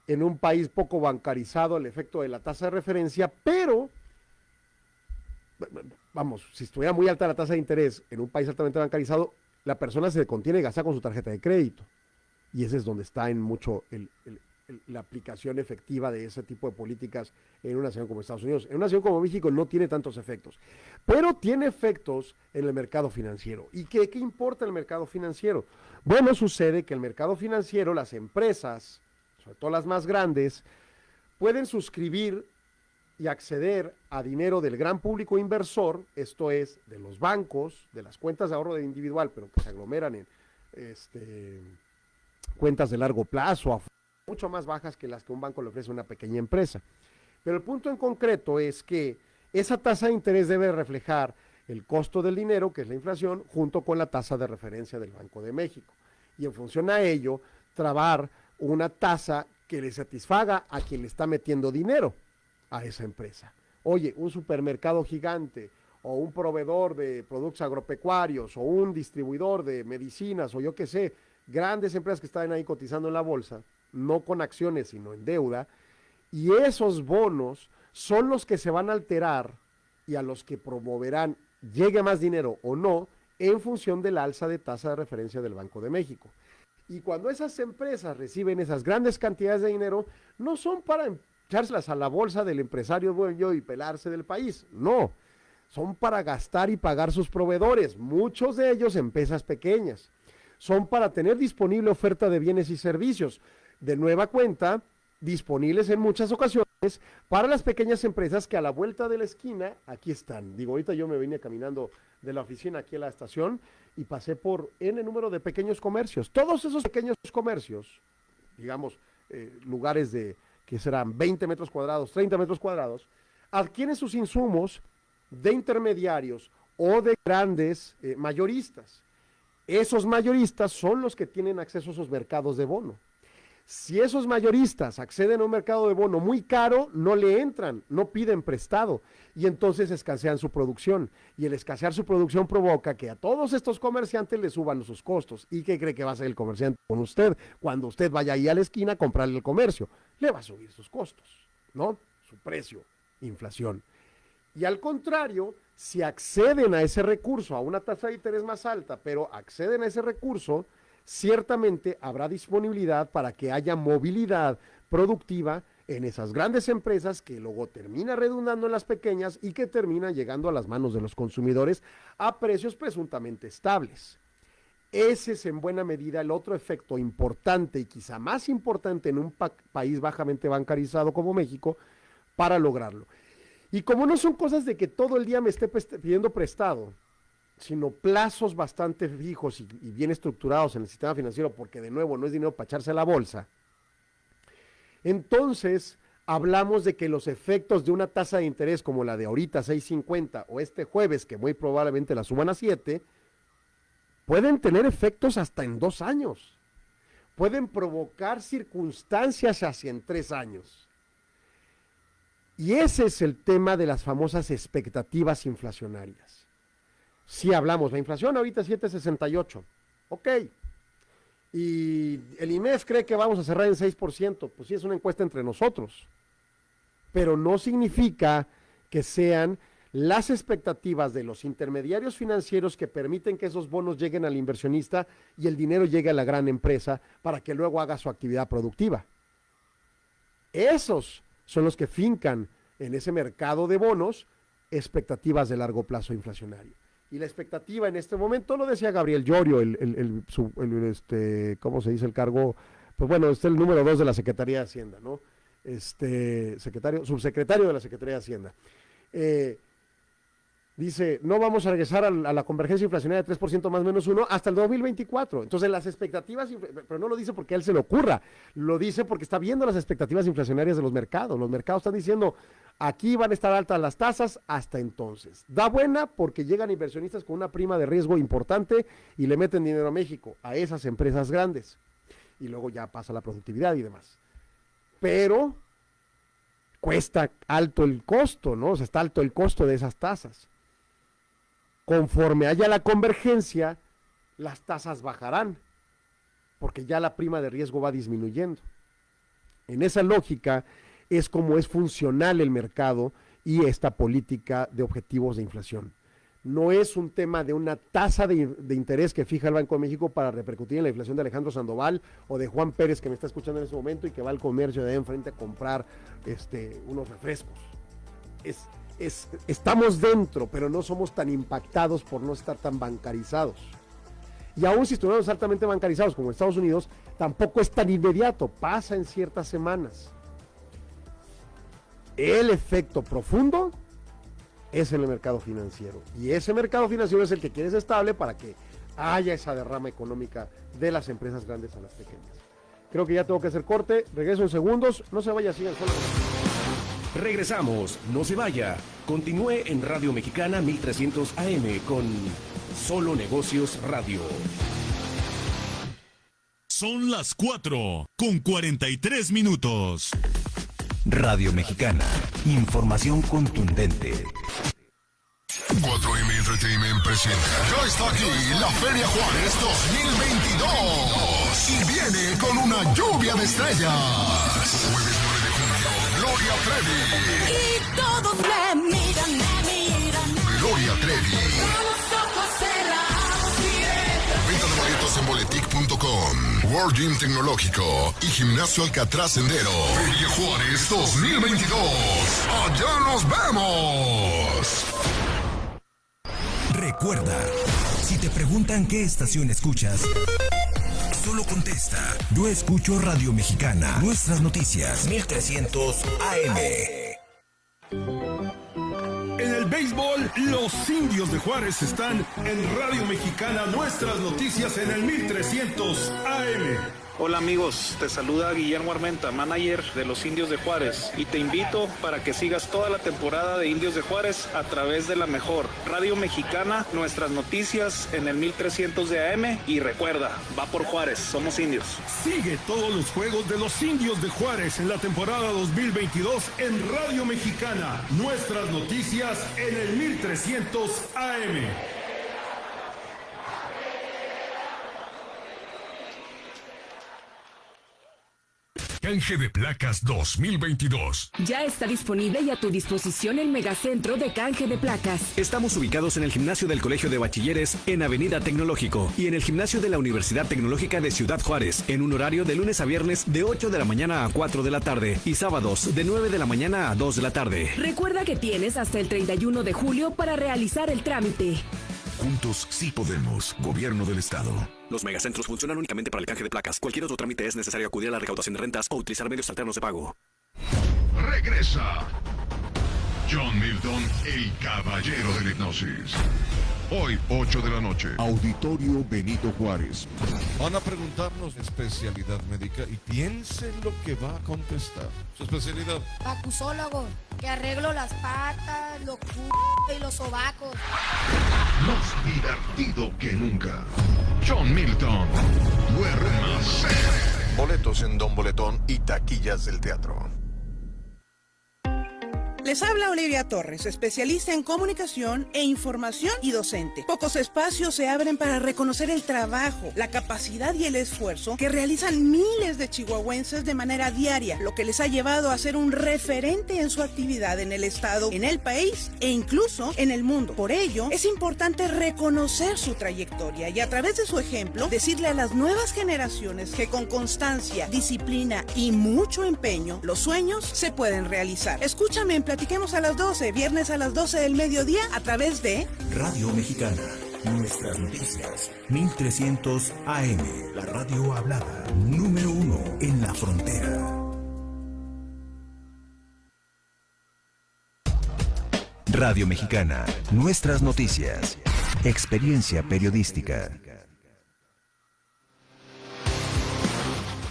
en un país poco bancarizado el efecto de la tasa de referencia, pero vamos, si estuviera muy alta la tasa de interés en un país altamente bancarizado, la persona se contiene gastar con su tarjeta de crédito. Y ese es donde está en mucho la aplicación efectiva de ese tipo de políticas en una nación como Estados Unidos. En una nación como México no tiene tantos efectos, pero tiene efectos en el mercado financiero. ¿Y qué, qué importa el mercado financiero? Bueno, sucede que el mercado financiero, las empresas, sobre todo las más grandes, pueden suscribir y acceder a dinero del gran público inversor, esto es, de los bancos, de las cuentas de ahorro individual, pero que se aglomeran en este, cuentas de largo plazo, mucho más bajas que las que un banco le ofrece a una pequeña empresa. Pero el punto en concreto es que esa tasa de interés debe reflejar el costo del dinero, que es la inflación, junto con la tasa de referencia del Banco de México. Y en función a ello, trabar una tasa que le satisfaga a quien le está metiendo dinero a esa empresa. Oye, un supermercado gigante o un proveedor de productos agropecuarios o un distribuidor de medicinas o yo qué sé, grandes empresas que están ahí cotizando en la bolsa, no con acciones sino en deuda, y esos bonos son los que se van a alterar y a los que promoverán llegue más dinero o no en función del alza de tasa de referencia del Banco de México. Y cuando esas empresas reciben esas grandes cantidades de dinero, no son para echárselas a la bolsa del empresario dueño y pelarse del país. No, son para gastar y pagar sus proveedores, muchos de ellos empresas pequeñas. Son para tener disponible oferta de bienes y servicios. De nueva cuenta, disponibles en muchas ocasiones para las pequeñas empresas que a la vuelta de la esquina, aquí están. Digo, ahorita yo me vine caminando de la oficina aquí a la estación y pasé por N número de pequeños comercios. Todos esos pequeños comercios, digamos, eh, lugares de, que serán 20 metros cuadrados, 30 metros cuadrados, adquieren sus insumos de intermediarios o de grandes eh, mayoristas. Esos mayoristas son los que tienen acceso a esos mercados de bono. Si esos mayoristas acceden a un mercado de bono muy caro, no le entran, no piden prestado y entonces escasean su producción. Y el escasear su producción provoca que a todos estos comerciantes le suban sus costos. ¿Y qué cree que va a hacer el comerciante con usted? Cuando usted vaya ahí a la esquina a comprarle el comercio, le va a subir sus costos, ¿no? Su precio, inflación. Y al contrario, si acceden a ese recurso, a una tasa de interés más alta, pero acceden a ese recurso, ciertamente habrá disponibilidad para que haya movilidad productiva en esas grandes empresas que luego termina redundando en las pequeñas y que terminan llegando a las manos de los consumidores a precios presuntamente estables. Ese es en buena medida el otro efecto importante y quizá más importante en un país bajamente bancarizado como México para lograrlo. Y como no son cosas de que todo el día me esté pidiendo prestado, sino plazos bastante fijos y, bien estructurados en el sistema financiero, porque de nuevo no es dinero para echarse a la bolsa, entonces hablamos de que los efectos de una tasa de interés como la de ahorita 6.50 o este jueves que muy probablemente la suban a 7, pueden tener efectos hasta en dos años. Pueden provocar circunstancias hacia en tres años. Y ese es el tema de las famosas expectativas inflacionarias. Si hablamos, la inflación ahorita es 7.68. Ok. Y el IMEF cree que vamos a cerrar en 6%. Pues sí, es una encuesta entre nosotros. Pero no significa que sean las expectativas de los intermediarios financieros que permiten que esos bonos lleguen al inversionista y el dinero llegue a la gran empresa para que luego haga su actividad productiva. Esos son los que fincan en ese mercado de bonos expectativas de largo plazo inflacionario. Y la expectativa en este momento, lo decía Gabriel Llorio, el, el, este, ¿cómo se dice el cargo? Pues bueno, este es el número dos de la Secretaría de Hacienda, ¿no? Este, secretario, subsecretario de la Secretaría de Hacienda. Eh, dice, no vamos a regresar a, la convergencia inflacionaria de 3% más menos uno hasta el 2024. Entonces las expectativas, pero no lo dice porque a él se le ocurra, lo dice porque está viendo las expectativas inflacionarias de los mercados. Los mercados están diciendo, aquí van a estar altas las tasas hasta entonces. Da buena porque llegan inversionistas con una prima de riesgo importante y le meten dinero a México, a esas empresas grandes. Y luego ya pasa la productividad y demás. Pero cuesta alto el costo, ¿no? O sea, está alto el costo de esas tasas. Conforme haya la convergencia, las tasas bajarán, porque ya la prima de riesgo va disminuyendo. En esa lógica es como es funcional el mercado y esta política de objetivos de inflación. No es un tema de una tasa de, interés que fija el Banco de México para repercutir en la inflación de Alejandro Sandoval o de Juan Pérez que me está escuchando en ese momento y que va al comercio de enfrente a comprar este, unos refrescos. Es, estamos dentro, pero no somos tan impactados por no estar tan bancarizados. Y aún si estuviéramos altamente bancarizados como Estados Unidos, tampoco es tan inmediato, pasa en ciertas semanas. El efecto profundo es en el mercado financiero. Y ese mercado financiero es el que quiere ser estable para que haya esa derrama económica de las empresas grandes a las pequeñas. Creo que ya tengo que hacer corte. Regreso en segundos. No se vaya, sigan solo. Regresamos, no se vaya. Continúe en Radio Mexicana 1300 AM con Solo Negocios Radio. Son las 4 con 43 minutos. Radio Mexicana, información contundente. 4M Entertainment presenta. Ya está aquí la Feria Juárez 2022 y viene con una lluvia de estrellas. Gloria Trevi. Y todos me miran, me miran. Gloria Trevi. Con los ojos cerrados Venta de boletos en boletic.com. World Gym Tecnológico y Gimnasio Alcatraz Sendero. Feria Juárez 2022. Allá nos vemos. Recuerda, si te preguntan qué estación escuchas, solo contesta. Yo escucho Radio Mexicana. Nuestras noticias. 1300 AM. En el béisbol, los indios de Juárez están en Radio Mexicana. Nuestras noticias en el 1300 AM. Hola amigos, te saluda Guillermo Armenta, manager de los Indios de Juárez, y te invito para que sigas toda la temporada de Indios de Juárez a través de la mejor Radio Mexicana, nuestras noticias en el 1300 de AM y recuerda, va por Juárez, somos indios. Sigue todos los juegos de los indios de Juárez en la temporada 2022 en Radio Mexicana. Nuestras noticias en el 1300 AM. Canje de placas 2022. Ya está disponible y a tu disposición el megacentro de canje de placas. Estamos ubicados en el gimnasio del Colegio de Bachilleres en Avenida Tecnológico y en el gimnasio de la Universidad Tecnológica de Ciudad Juárez en un horario de lunes a viernes de 8 de la mañana a 4 de la tarde y sábados de 9 de la mañana a 2 de la tarde. Recuerda que tienes hasta el 31 de julio para realizar el trámite. Juntos sí podemos. Gobierno del Estado. Los megacentros funcionan únicamente para el canje de placas. Cualquier otro trámite es necesario acudir a la recaudación de rentas o utilizar medios alternos de pago. Regresa. John Milton, el caballero de la hipnosis. Hoy, 8 de la noche. Auditorio Benito Juárez. Van a preguntarnos especialidad médica y piensen lo que va a contestar. Su especialidad. Acusólogo, que arreglo las patas, los c y los sobacos. Más divertido que nunca. John Milton. Boletos en Don Boletón y taquillas del teatro. Les habla Olivia Torres, especialista en comunicación e información y docente. Pocos espacios se abren para reconocer el trabajo, la capacidad y el esfuerzo que realizan miles de chihuahuenses de manera diaria, lo que les ha llevado a ser un referente en su actividad en el Estado, en el país e incluso en el mundo. Por ello, es importante reconocer su trayectoria y a través de su ejemplo decirle a las nuevas generaciones que con constancia, disciplina y mucho empeño, los sueños se pueden realizar. Escúchame en Platiquemos a las 12, viernes a las 12 del mediodía a través de Radio Mexicana. Nuestras noticias. 1300 AM. La radio hablada. Número uno en la frontera. Radio Mexicana. Nuestras noticias. Experiencia periodística.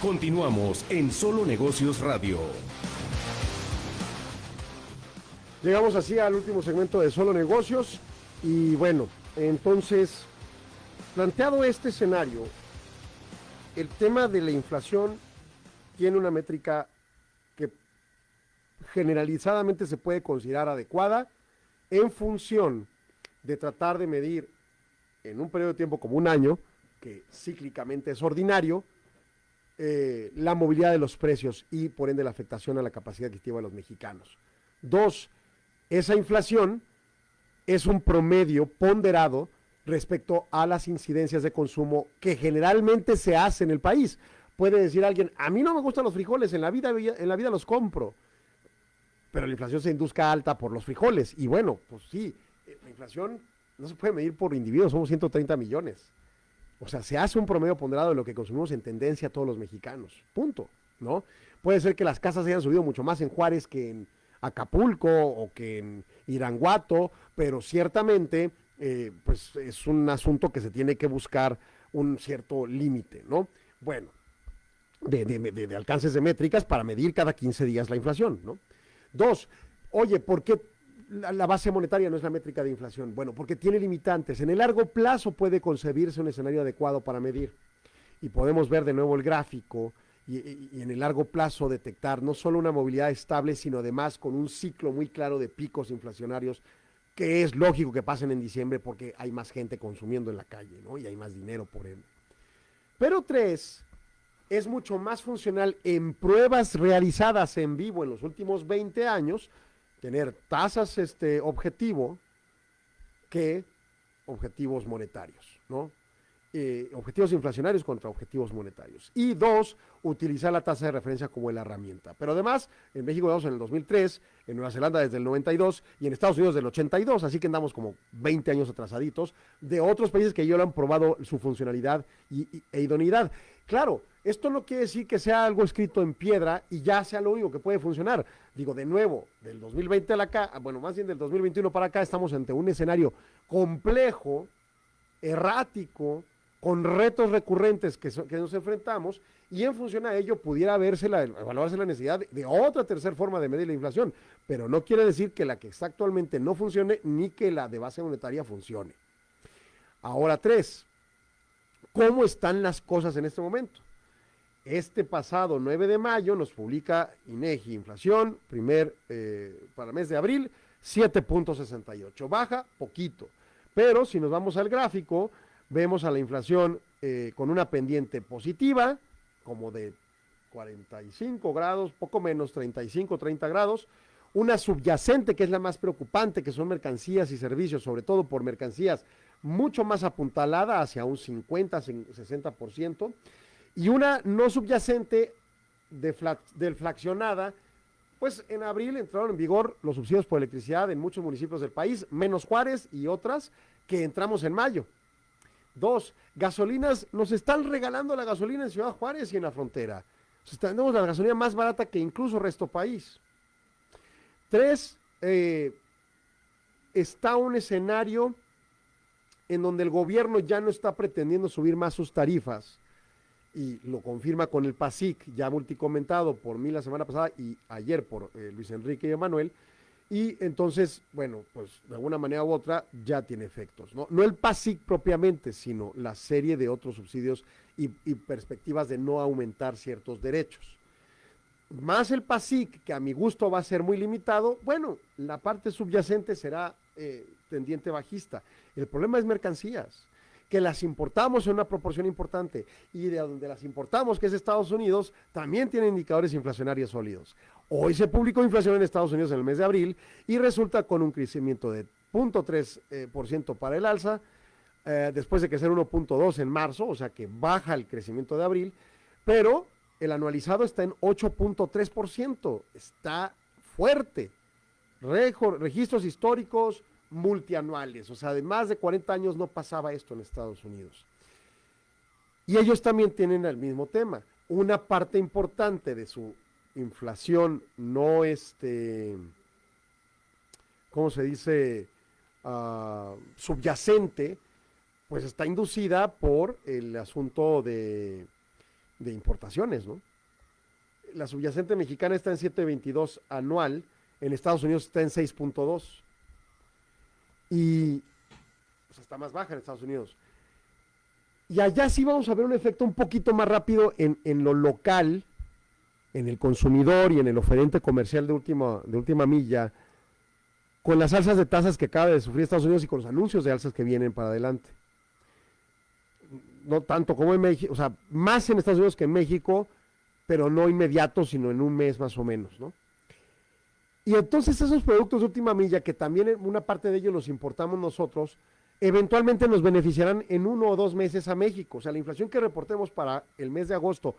Continuamos en Solo Negocios Radio. Llegamos así al último segmento de Solo Negocios y bueno, entonces, planteado este escenario, el tema de la inflación tiene una métrica que generalizadamente se puede considerar adecuada en función de tratar de medir en un periodo de tiempo como un año, que cíclicamente es ordinario, eh, la movilidad de los precios y por ende la afectación a la capacidad adquisitiva de los mexicanos. Dos, esa inflación es un promedio ponderado respecto a las incidencias de consumo que generalmente se hace en el país. Puede decir alguien, a mí no me gustan los frijoles, en la vida, en la vida los compro, pero la inflación se induzca alta por los frijoles. Y bueno, pues sí, la inflación no se puede medir por individuos, somos 130 millones. O sea, se hace un promedio ponderado de lo que consumimos en tendencia todos los mexicanos. Punto. ¿No? Puede ser que las casas hayan subido mucho más en Juárez que en Acapulco o que en Iranguato, pero ciertamente eh, pues es un asunto que se tiene que buscar un cierto límite, ¿no? Bueno, de, de, alcances de métricas para medir cada 15 días la inflación, ¿no? Dos, oye, ¿por qué la, la, base monetaria no es la métrica de inflación? Bueno, porque tiene limitantes. En el largo plazo puede concebirse un escenario adecuado para medir. Y podemos ver de nuevo el gráfico y, en el largo plazo detectar no solo una movilidad estable, sino además con un ciclo muy claro de picos inflacionarios que es lógico que pasen en diciembre porque hay más gente consumiendo en la calle, ¿no? Y hay más dinero por él. Pero tres, es mucho más funcional en pruebas realizadas en vivo en los últimos 20 años, tener tasas este, objetivo que objetivos monetarios, ¿no? Eh, objetivos inflacionarios contra objetivos monetarios. Y dos, utilizar la tasa de referencia como la herramienta. Pero además, en México estamos en el 2003, en Nueva Zelanda desde el 92 y en Estados Unidos del 82, así que andamos como 20 años atrasaditos de otros países que ya lo han probado su funcionalidad y, e idoneidad. Claro, esto no quiere decir que sea algo escrito en piedra y ya sea lo único que puede funcionar. Digo, de nuevo, del 2020 a acá, bueno, más bien del 2021 para acá, estamos ante un escenario complejo, errático, con retos recurrentes que, nos enfrentamos y en función a ello pudiera verse la, evaluarse la necesidad de, de otra tercera forma de medir la inflación, pero no quiere decir que la que está actualmente no funcione ni que la de base monetaria funcione. Ahora tres, ¿cómo están las cosas en este momento? Este pasado 9 de mayo nos publica INEGI inflación, primer eh, para el mes de abril, 7.68, baja poquito, pero si nos vamos al gráfico, vemos a la inflación eh, con una pendiente positiva, como de 45 grados, poco menos, 35, 30 grados, una subyacente que es la más preocupante, que son mercancías y servicios, sobre todo por mercancías mucho más apuntalada hacia un 50, 60%, y una no subyacente defla- deflacionada, pues en abril entraron en vigor los subsidios por electricidad en muchos municipios del país, menos Juárez y otras que entramos en mayo. Dos, gasolinas, nos están regalando la gasolina en Ciudad Juárez y en la frontera. Tenemos la gasolina más barata que incluso resto país. Tres, eh, está un escenario en donde el gobierno ya no está pretendiendo subir más sus tarifas y lo confirma con el PASIC, ya multicomentado por mí la semana pasada y ayer por eh, Luis Enrique y Emanuel. Y entonces, bueno, pues de alguna manera u otra ya tiene efectos. No, no el PASIC propiamente, sino la serie de otros subsidios y, perspectivas de no aumentar ciertos derechos. Más el PASIC, que a mi gusto va a ser muy limitado, bueno, la parte subyacente será eh, tendiente bajista. El problema es mercancías, que las importamos en una proporción importante y de donde las importamos, que es Estados Unidos, también tiene indicadores inflacionarios sólidos. Hoy se publicó inflación en Estados Unidos en el mes de abril y resulta con un crecimiento de 0.3% eh, para el alza, eh, después de crecer 1.2 en marzo, o sea que baja el crecimiento de abril, pero el anualizado está en 8.3%, está fuerte. Registros históricos multianuales, o sea, de más de 40 años no pasaba esto en Estados Unidos. Y ellos también tienen el mismo tema. Una parte importante de su inflación no este, ¿cómo se dice? Ah, subyacente, pues está inducida por el asunto de, de importaciones, ¿no? La subyacente mexicana está en 7.22 anual, en Estados Unidos está en 6.2 y pues, está más baja en Estados Unidos. Y allá sí vamos a ver un efecto un poquito más rápido en, en lo local, en el consumidor y en el oferente comercial de última, de última milla, con las alzas de tasas que acaba de sufrir Estados Unidos y con los anuncios de alzas que vienen para adelante. No tanto como en México, o sea, más en Estados Unidos que en México, pero no inmediato, sino en un mes más o menos, ¿no? Y entonces esos productos de última milla, que también una parte de ellos los importamos nosotros, eventualmente nos beneficiarán en uno o dos meses a México. O sea, la inflación que reportemos para el mes de agosto,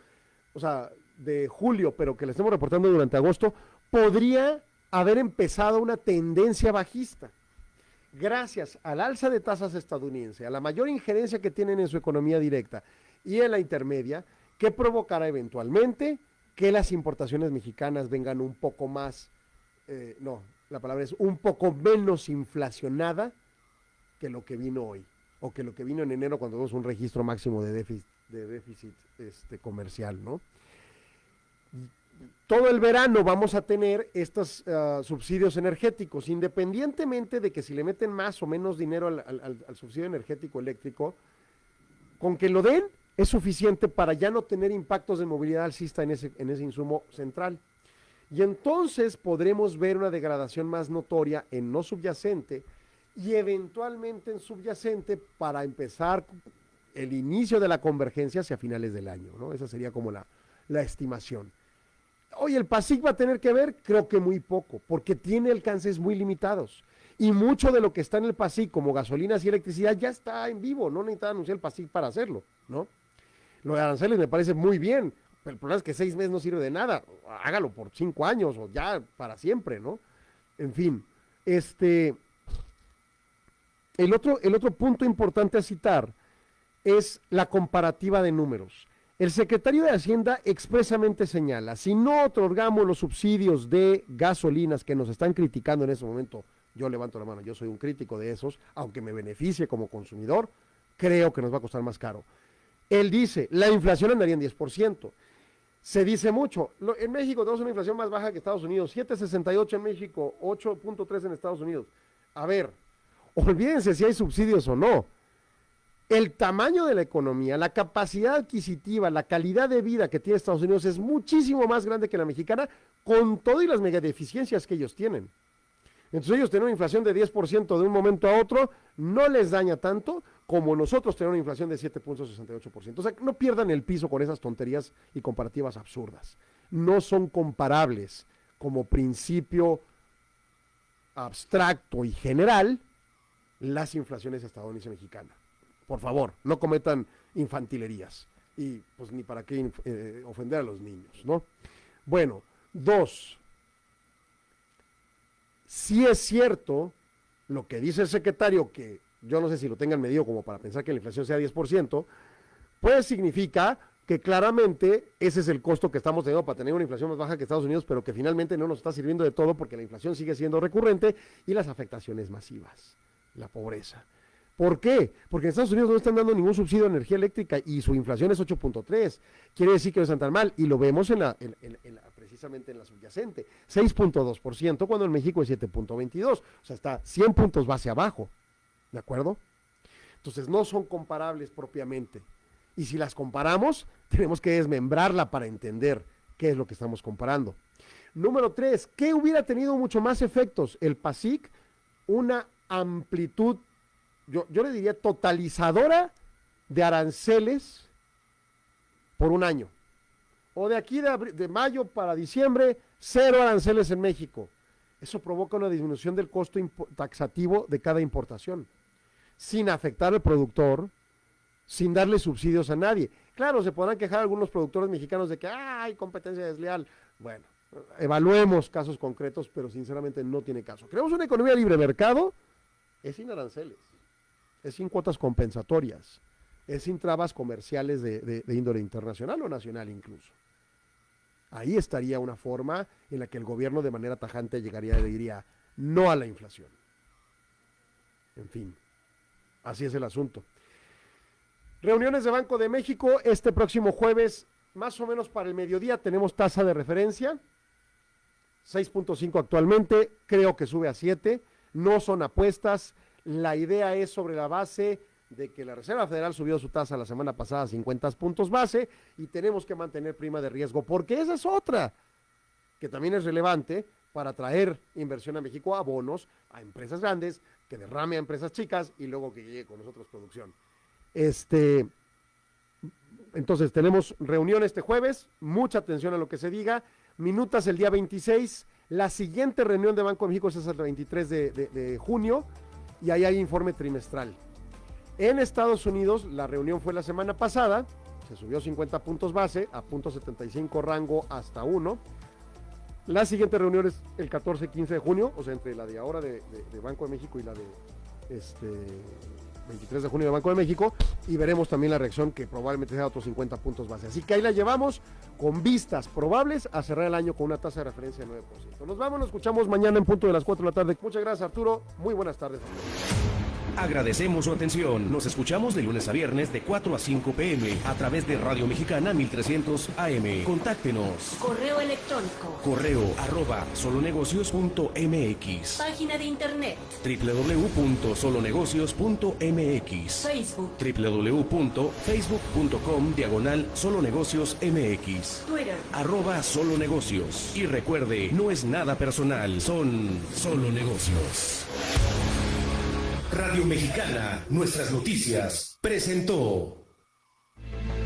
o sea, de julio, pero que la estemos reportando durante agosto, podría haber empezado una tendencia bajista. Gracias al alza de tasas estadounidense, a la mayor injerencia que tienen en su economía directa y en la intermedia, que provocará eventualmente que las importaciones mexicanas vengan un poco más, eh, no, la palabra es un poco menos inflacionada que lo que vino hoy, o que lo que vino en enero cuando tuvimos un registro máximo de déficit, de déficit este, comercial, ¿no? Todo el verano vamos a tener estos ah, subsidios energéticos, independientemente de que si le meten más o menos dinero al, al- subsidio energético eléctrico, con que lo den es suficiente para ya no tener impactos de movilidad alcista en ese, en ese insumo central. Y entonces podremos ver una degradación más notoria en no subyacente y eventualmente en subyacente para empezar el inicio de la convergencia hacia finales del año. ¿no? Esa sería como la, la estimación. Hoy el PASIC va a tener que ver, creo que muy poco, porque tiene alcances muy limitados. Y mucho de lo que está en el PASIC, como gasolinas y electricidad, ya está en vivo. No necesita anunciar el PASIC para hacerlo, ¿no? Lo de aranceles me parece muy bien. Pero el problema es que seis meses no sirve de nada. Hágalo por cinco años o ya para siempre, ¿no? En fin, este. El otro, el otro punto importante a citar es la comparativa de números. El secretario de Hacienda expresamente señala, si no otorgamos los subsidios de gasolinas que nos están criticando en ese momento, yo levanto la mano, yo soy un crítico de esos, aunque me beneficie como consumidor, creo que nos va a costar más caro. Él dice, la inflación andaría en 10%. Se dice mucho. En México tenemos una inflación más baja que Estados Unidos. 7.68 en México, 8.3 en Estados Unidos. A ver, olvídense si hay subsidios o no. El tamaño de la economía, la capacidad adquisitiva, la calidad de vida que tiene Estados Unidos es muchísimo más grande que la mexicana, con todo y las megadeficiencias que ellos tienen. Entonces ellos tener una inflación de 10% de un momento a otro no les daña tanto como nosotros tener una inflación de 7.68%. O sea, no pierdan el piso con esas tonterías y comparativas absurdas. No son comparables como principio abstracto y general las inflaciones estadounidense y mexicana. Por favor, no cometan infantilerías. Y pues ni para qué eh, ofender a los niños, ¿no? Bueno, dos, si es cierto lo que dice el secretario, que yo no sé si lo tengan medido como para pensar que la inflación sea 10%, pues significa que claramente ese es el costo que estamos teniendo para tener una inflación más baja que Estados Unidos, pero que finalmente no nos está sirviendo de todo porque la inflación sigue siendo recurrente y las afectaciones masivas, la pobreza. ¿Por qué? Porque en Estados Unidos no están dando ningún subsidio a energía eléctrica y su inflación es 8.3. Quiere decir que no están tan mal y lo vemos en la, en- la- precisamente en la subyacente, 6.2%, cuando en México es 7.22. O sea, está 100 puntos base abajo. ¿De acuerdo? Entonces no son comparables propiamente. Y si las comparamos, tenemos que desmembrarla para entender qué es lo que estamos comparando. Número tres, ¿qué hubiera tenido mucho más efectos? El PASIC, una amplitud, yo, le diría totalizadora de aranceles por un año. O de aquí de, mayo para diciembre, cero aranceles en México. Eso provoca una disminución del costo taxativo de cada importación, sin afectar al productor, sin darle subsidios a nadie. Claro, se podrán quejar algunos productores mexicanos de que "Ah, hay competencia desleal. Bueno, evaluemos casos concretos, pero sinceramente no tiene caso. Creemos una economía libre mercado, es sin aranceles, es sin cuotas compensatorias, es sin trabas comerciales de, de- índole internacional o nacional incluso. Ahí estaría una forma en la que el gobierno de manera tajante llegaría y diría no a la inflación. En fin, así es el asunto. Reuniones de Banco de México este próximo jueves, más o menos para el mediodía, tenemos tasa de referencia, 6.5 actualmente, creo que sube a 7, no son apuestas, la idea es sobre la base de que la Reserva Federal subió su tasa la semana pasada a 50 puntos base y tenemos que mantener prima de riesgo, porque esa es otra que también es relevante para traer inversión a México a bonos, a empresas grandes, que derrame a empresas chicas y luego que llegue con nosotros producción. Este, entonces tenemos reunión este jueves, mucha atención a lo que se diga, minutas el día 26, la siguiente reunión de Banco de México es el 23 de, de- de junio y ahí hay informe trimestral. En Estados Unidos la reunión fue la semana pasada, se subió 50 puntos base a punto 75 rango hasta 1. La siguiente reunión es el 14-15 de junio, o sea, entre la de ahora de, de- de Banco de México y la de este 23 de junio de Banco de México, y veremos también la reacción que probablemente sea otros 50 puntos base. Así que ahí la llevamos con vistas probables a cerrar el año con una tasa de referencia de 9%. Nos vamos, nos escuchamos mañana en punto de las 4 de la tarde. Muchas gracias, Arturo. Muy buenas tardes. Agradecemos su atención. Nos escuchamos de lunes a viernes de 4 a 5 pm a través de Radio Mexicana 1300 AM. Contáctenos. Correo electrónico. Correo arroba solonegocios.mx Página de internet. www.solonegocios.mx Facebook. www.facebook.com diagonal solonegocios mx Twitter. arroba solo negocios y recuerde no es nada personal son solo negocios Radio Mexicana, nuestras noticias, presentó.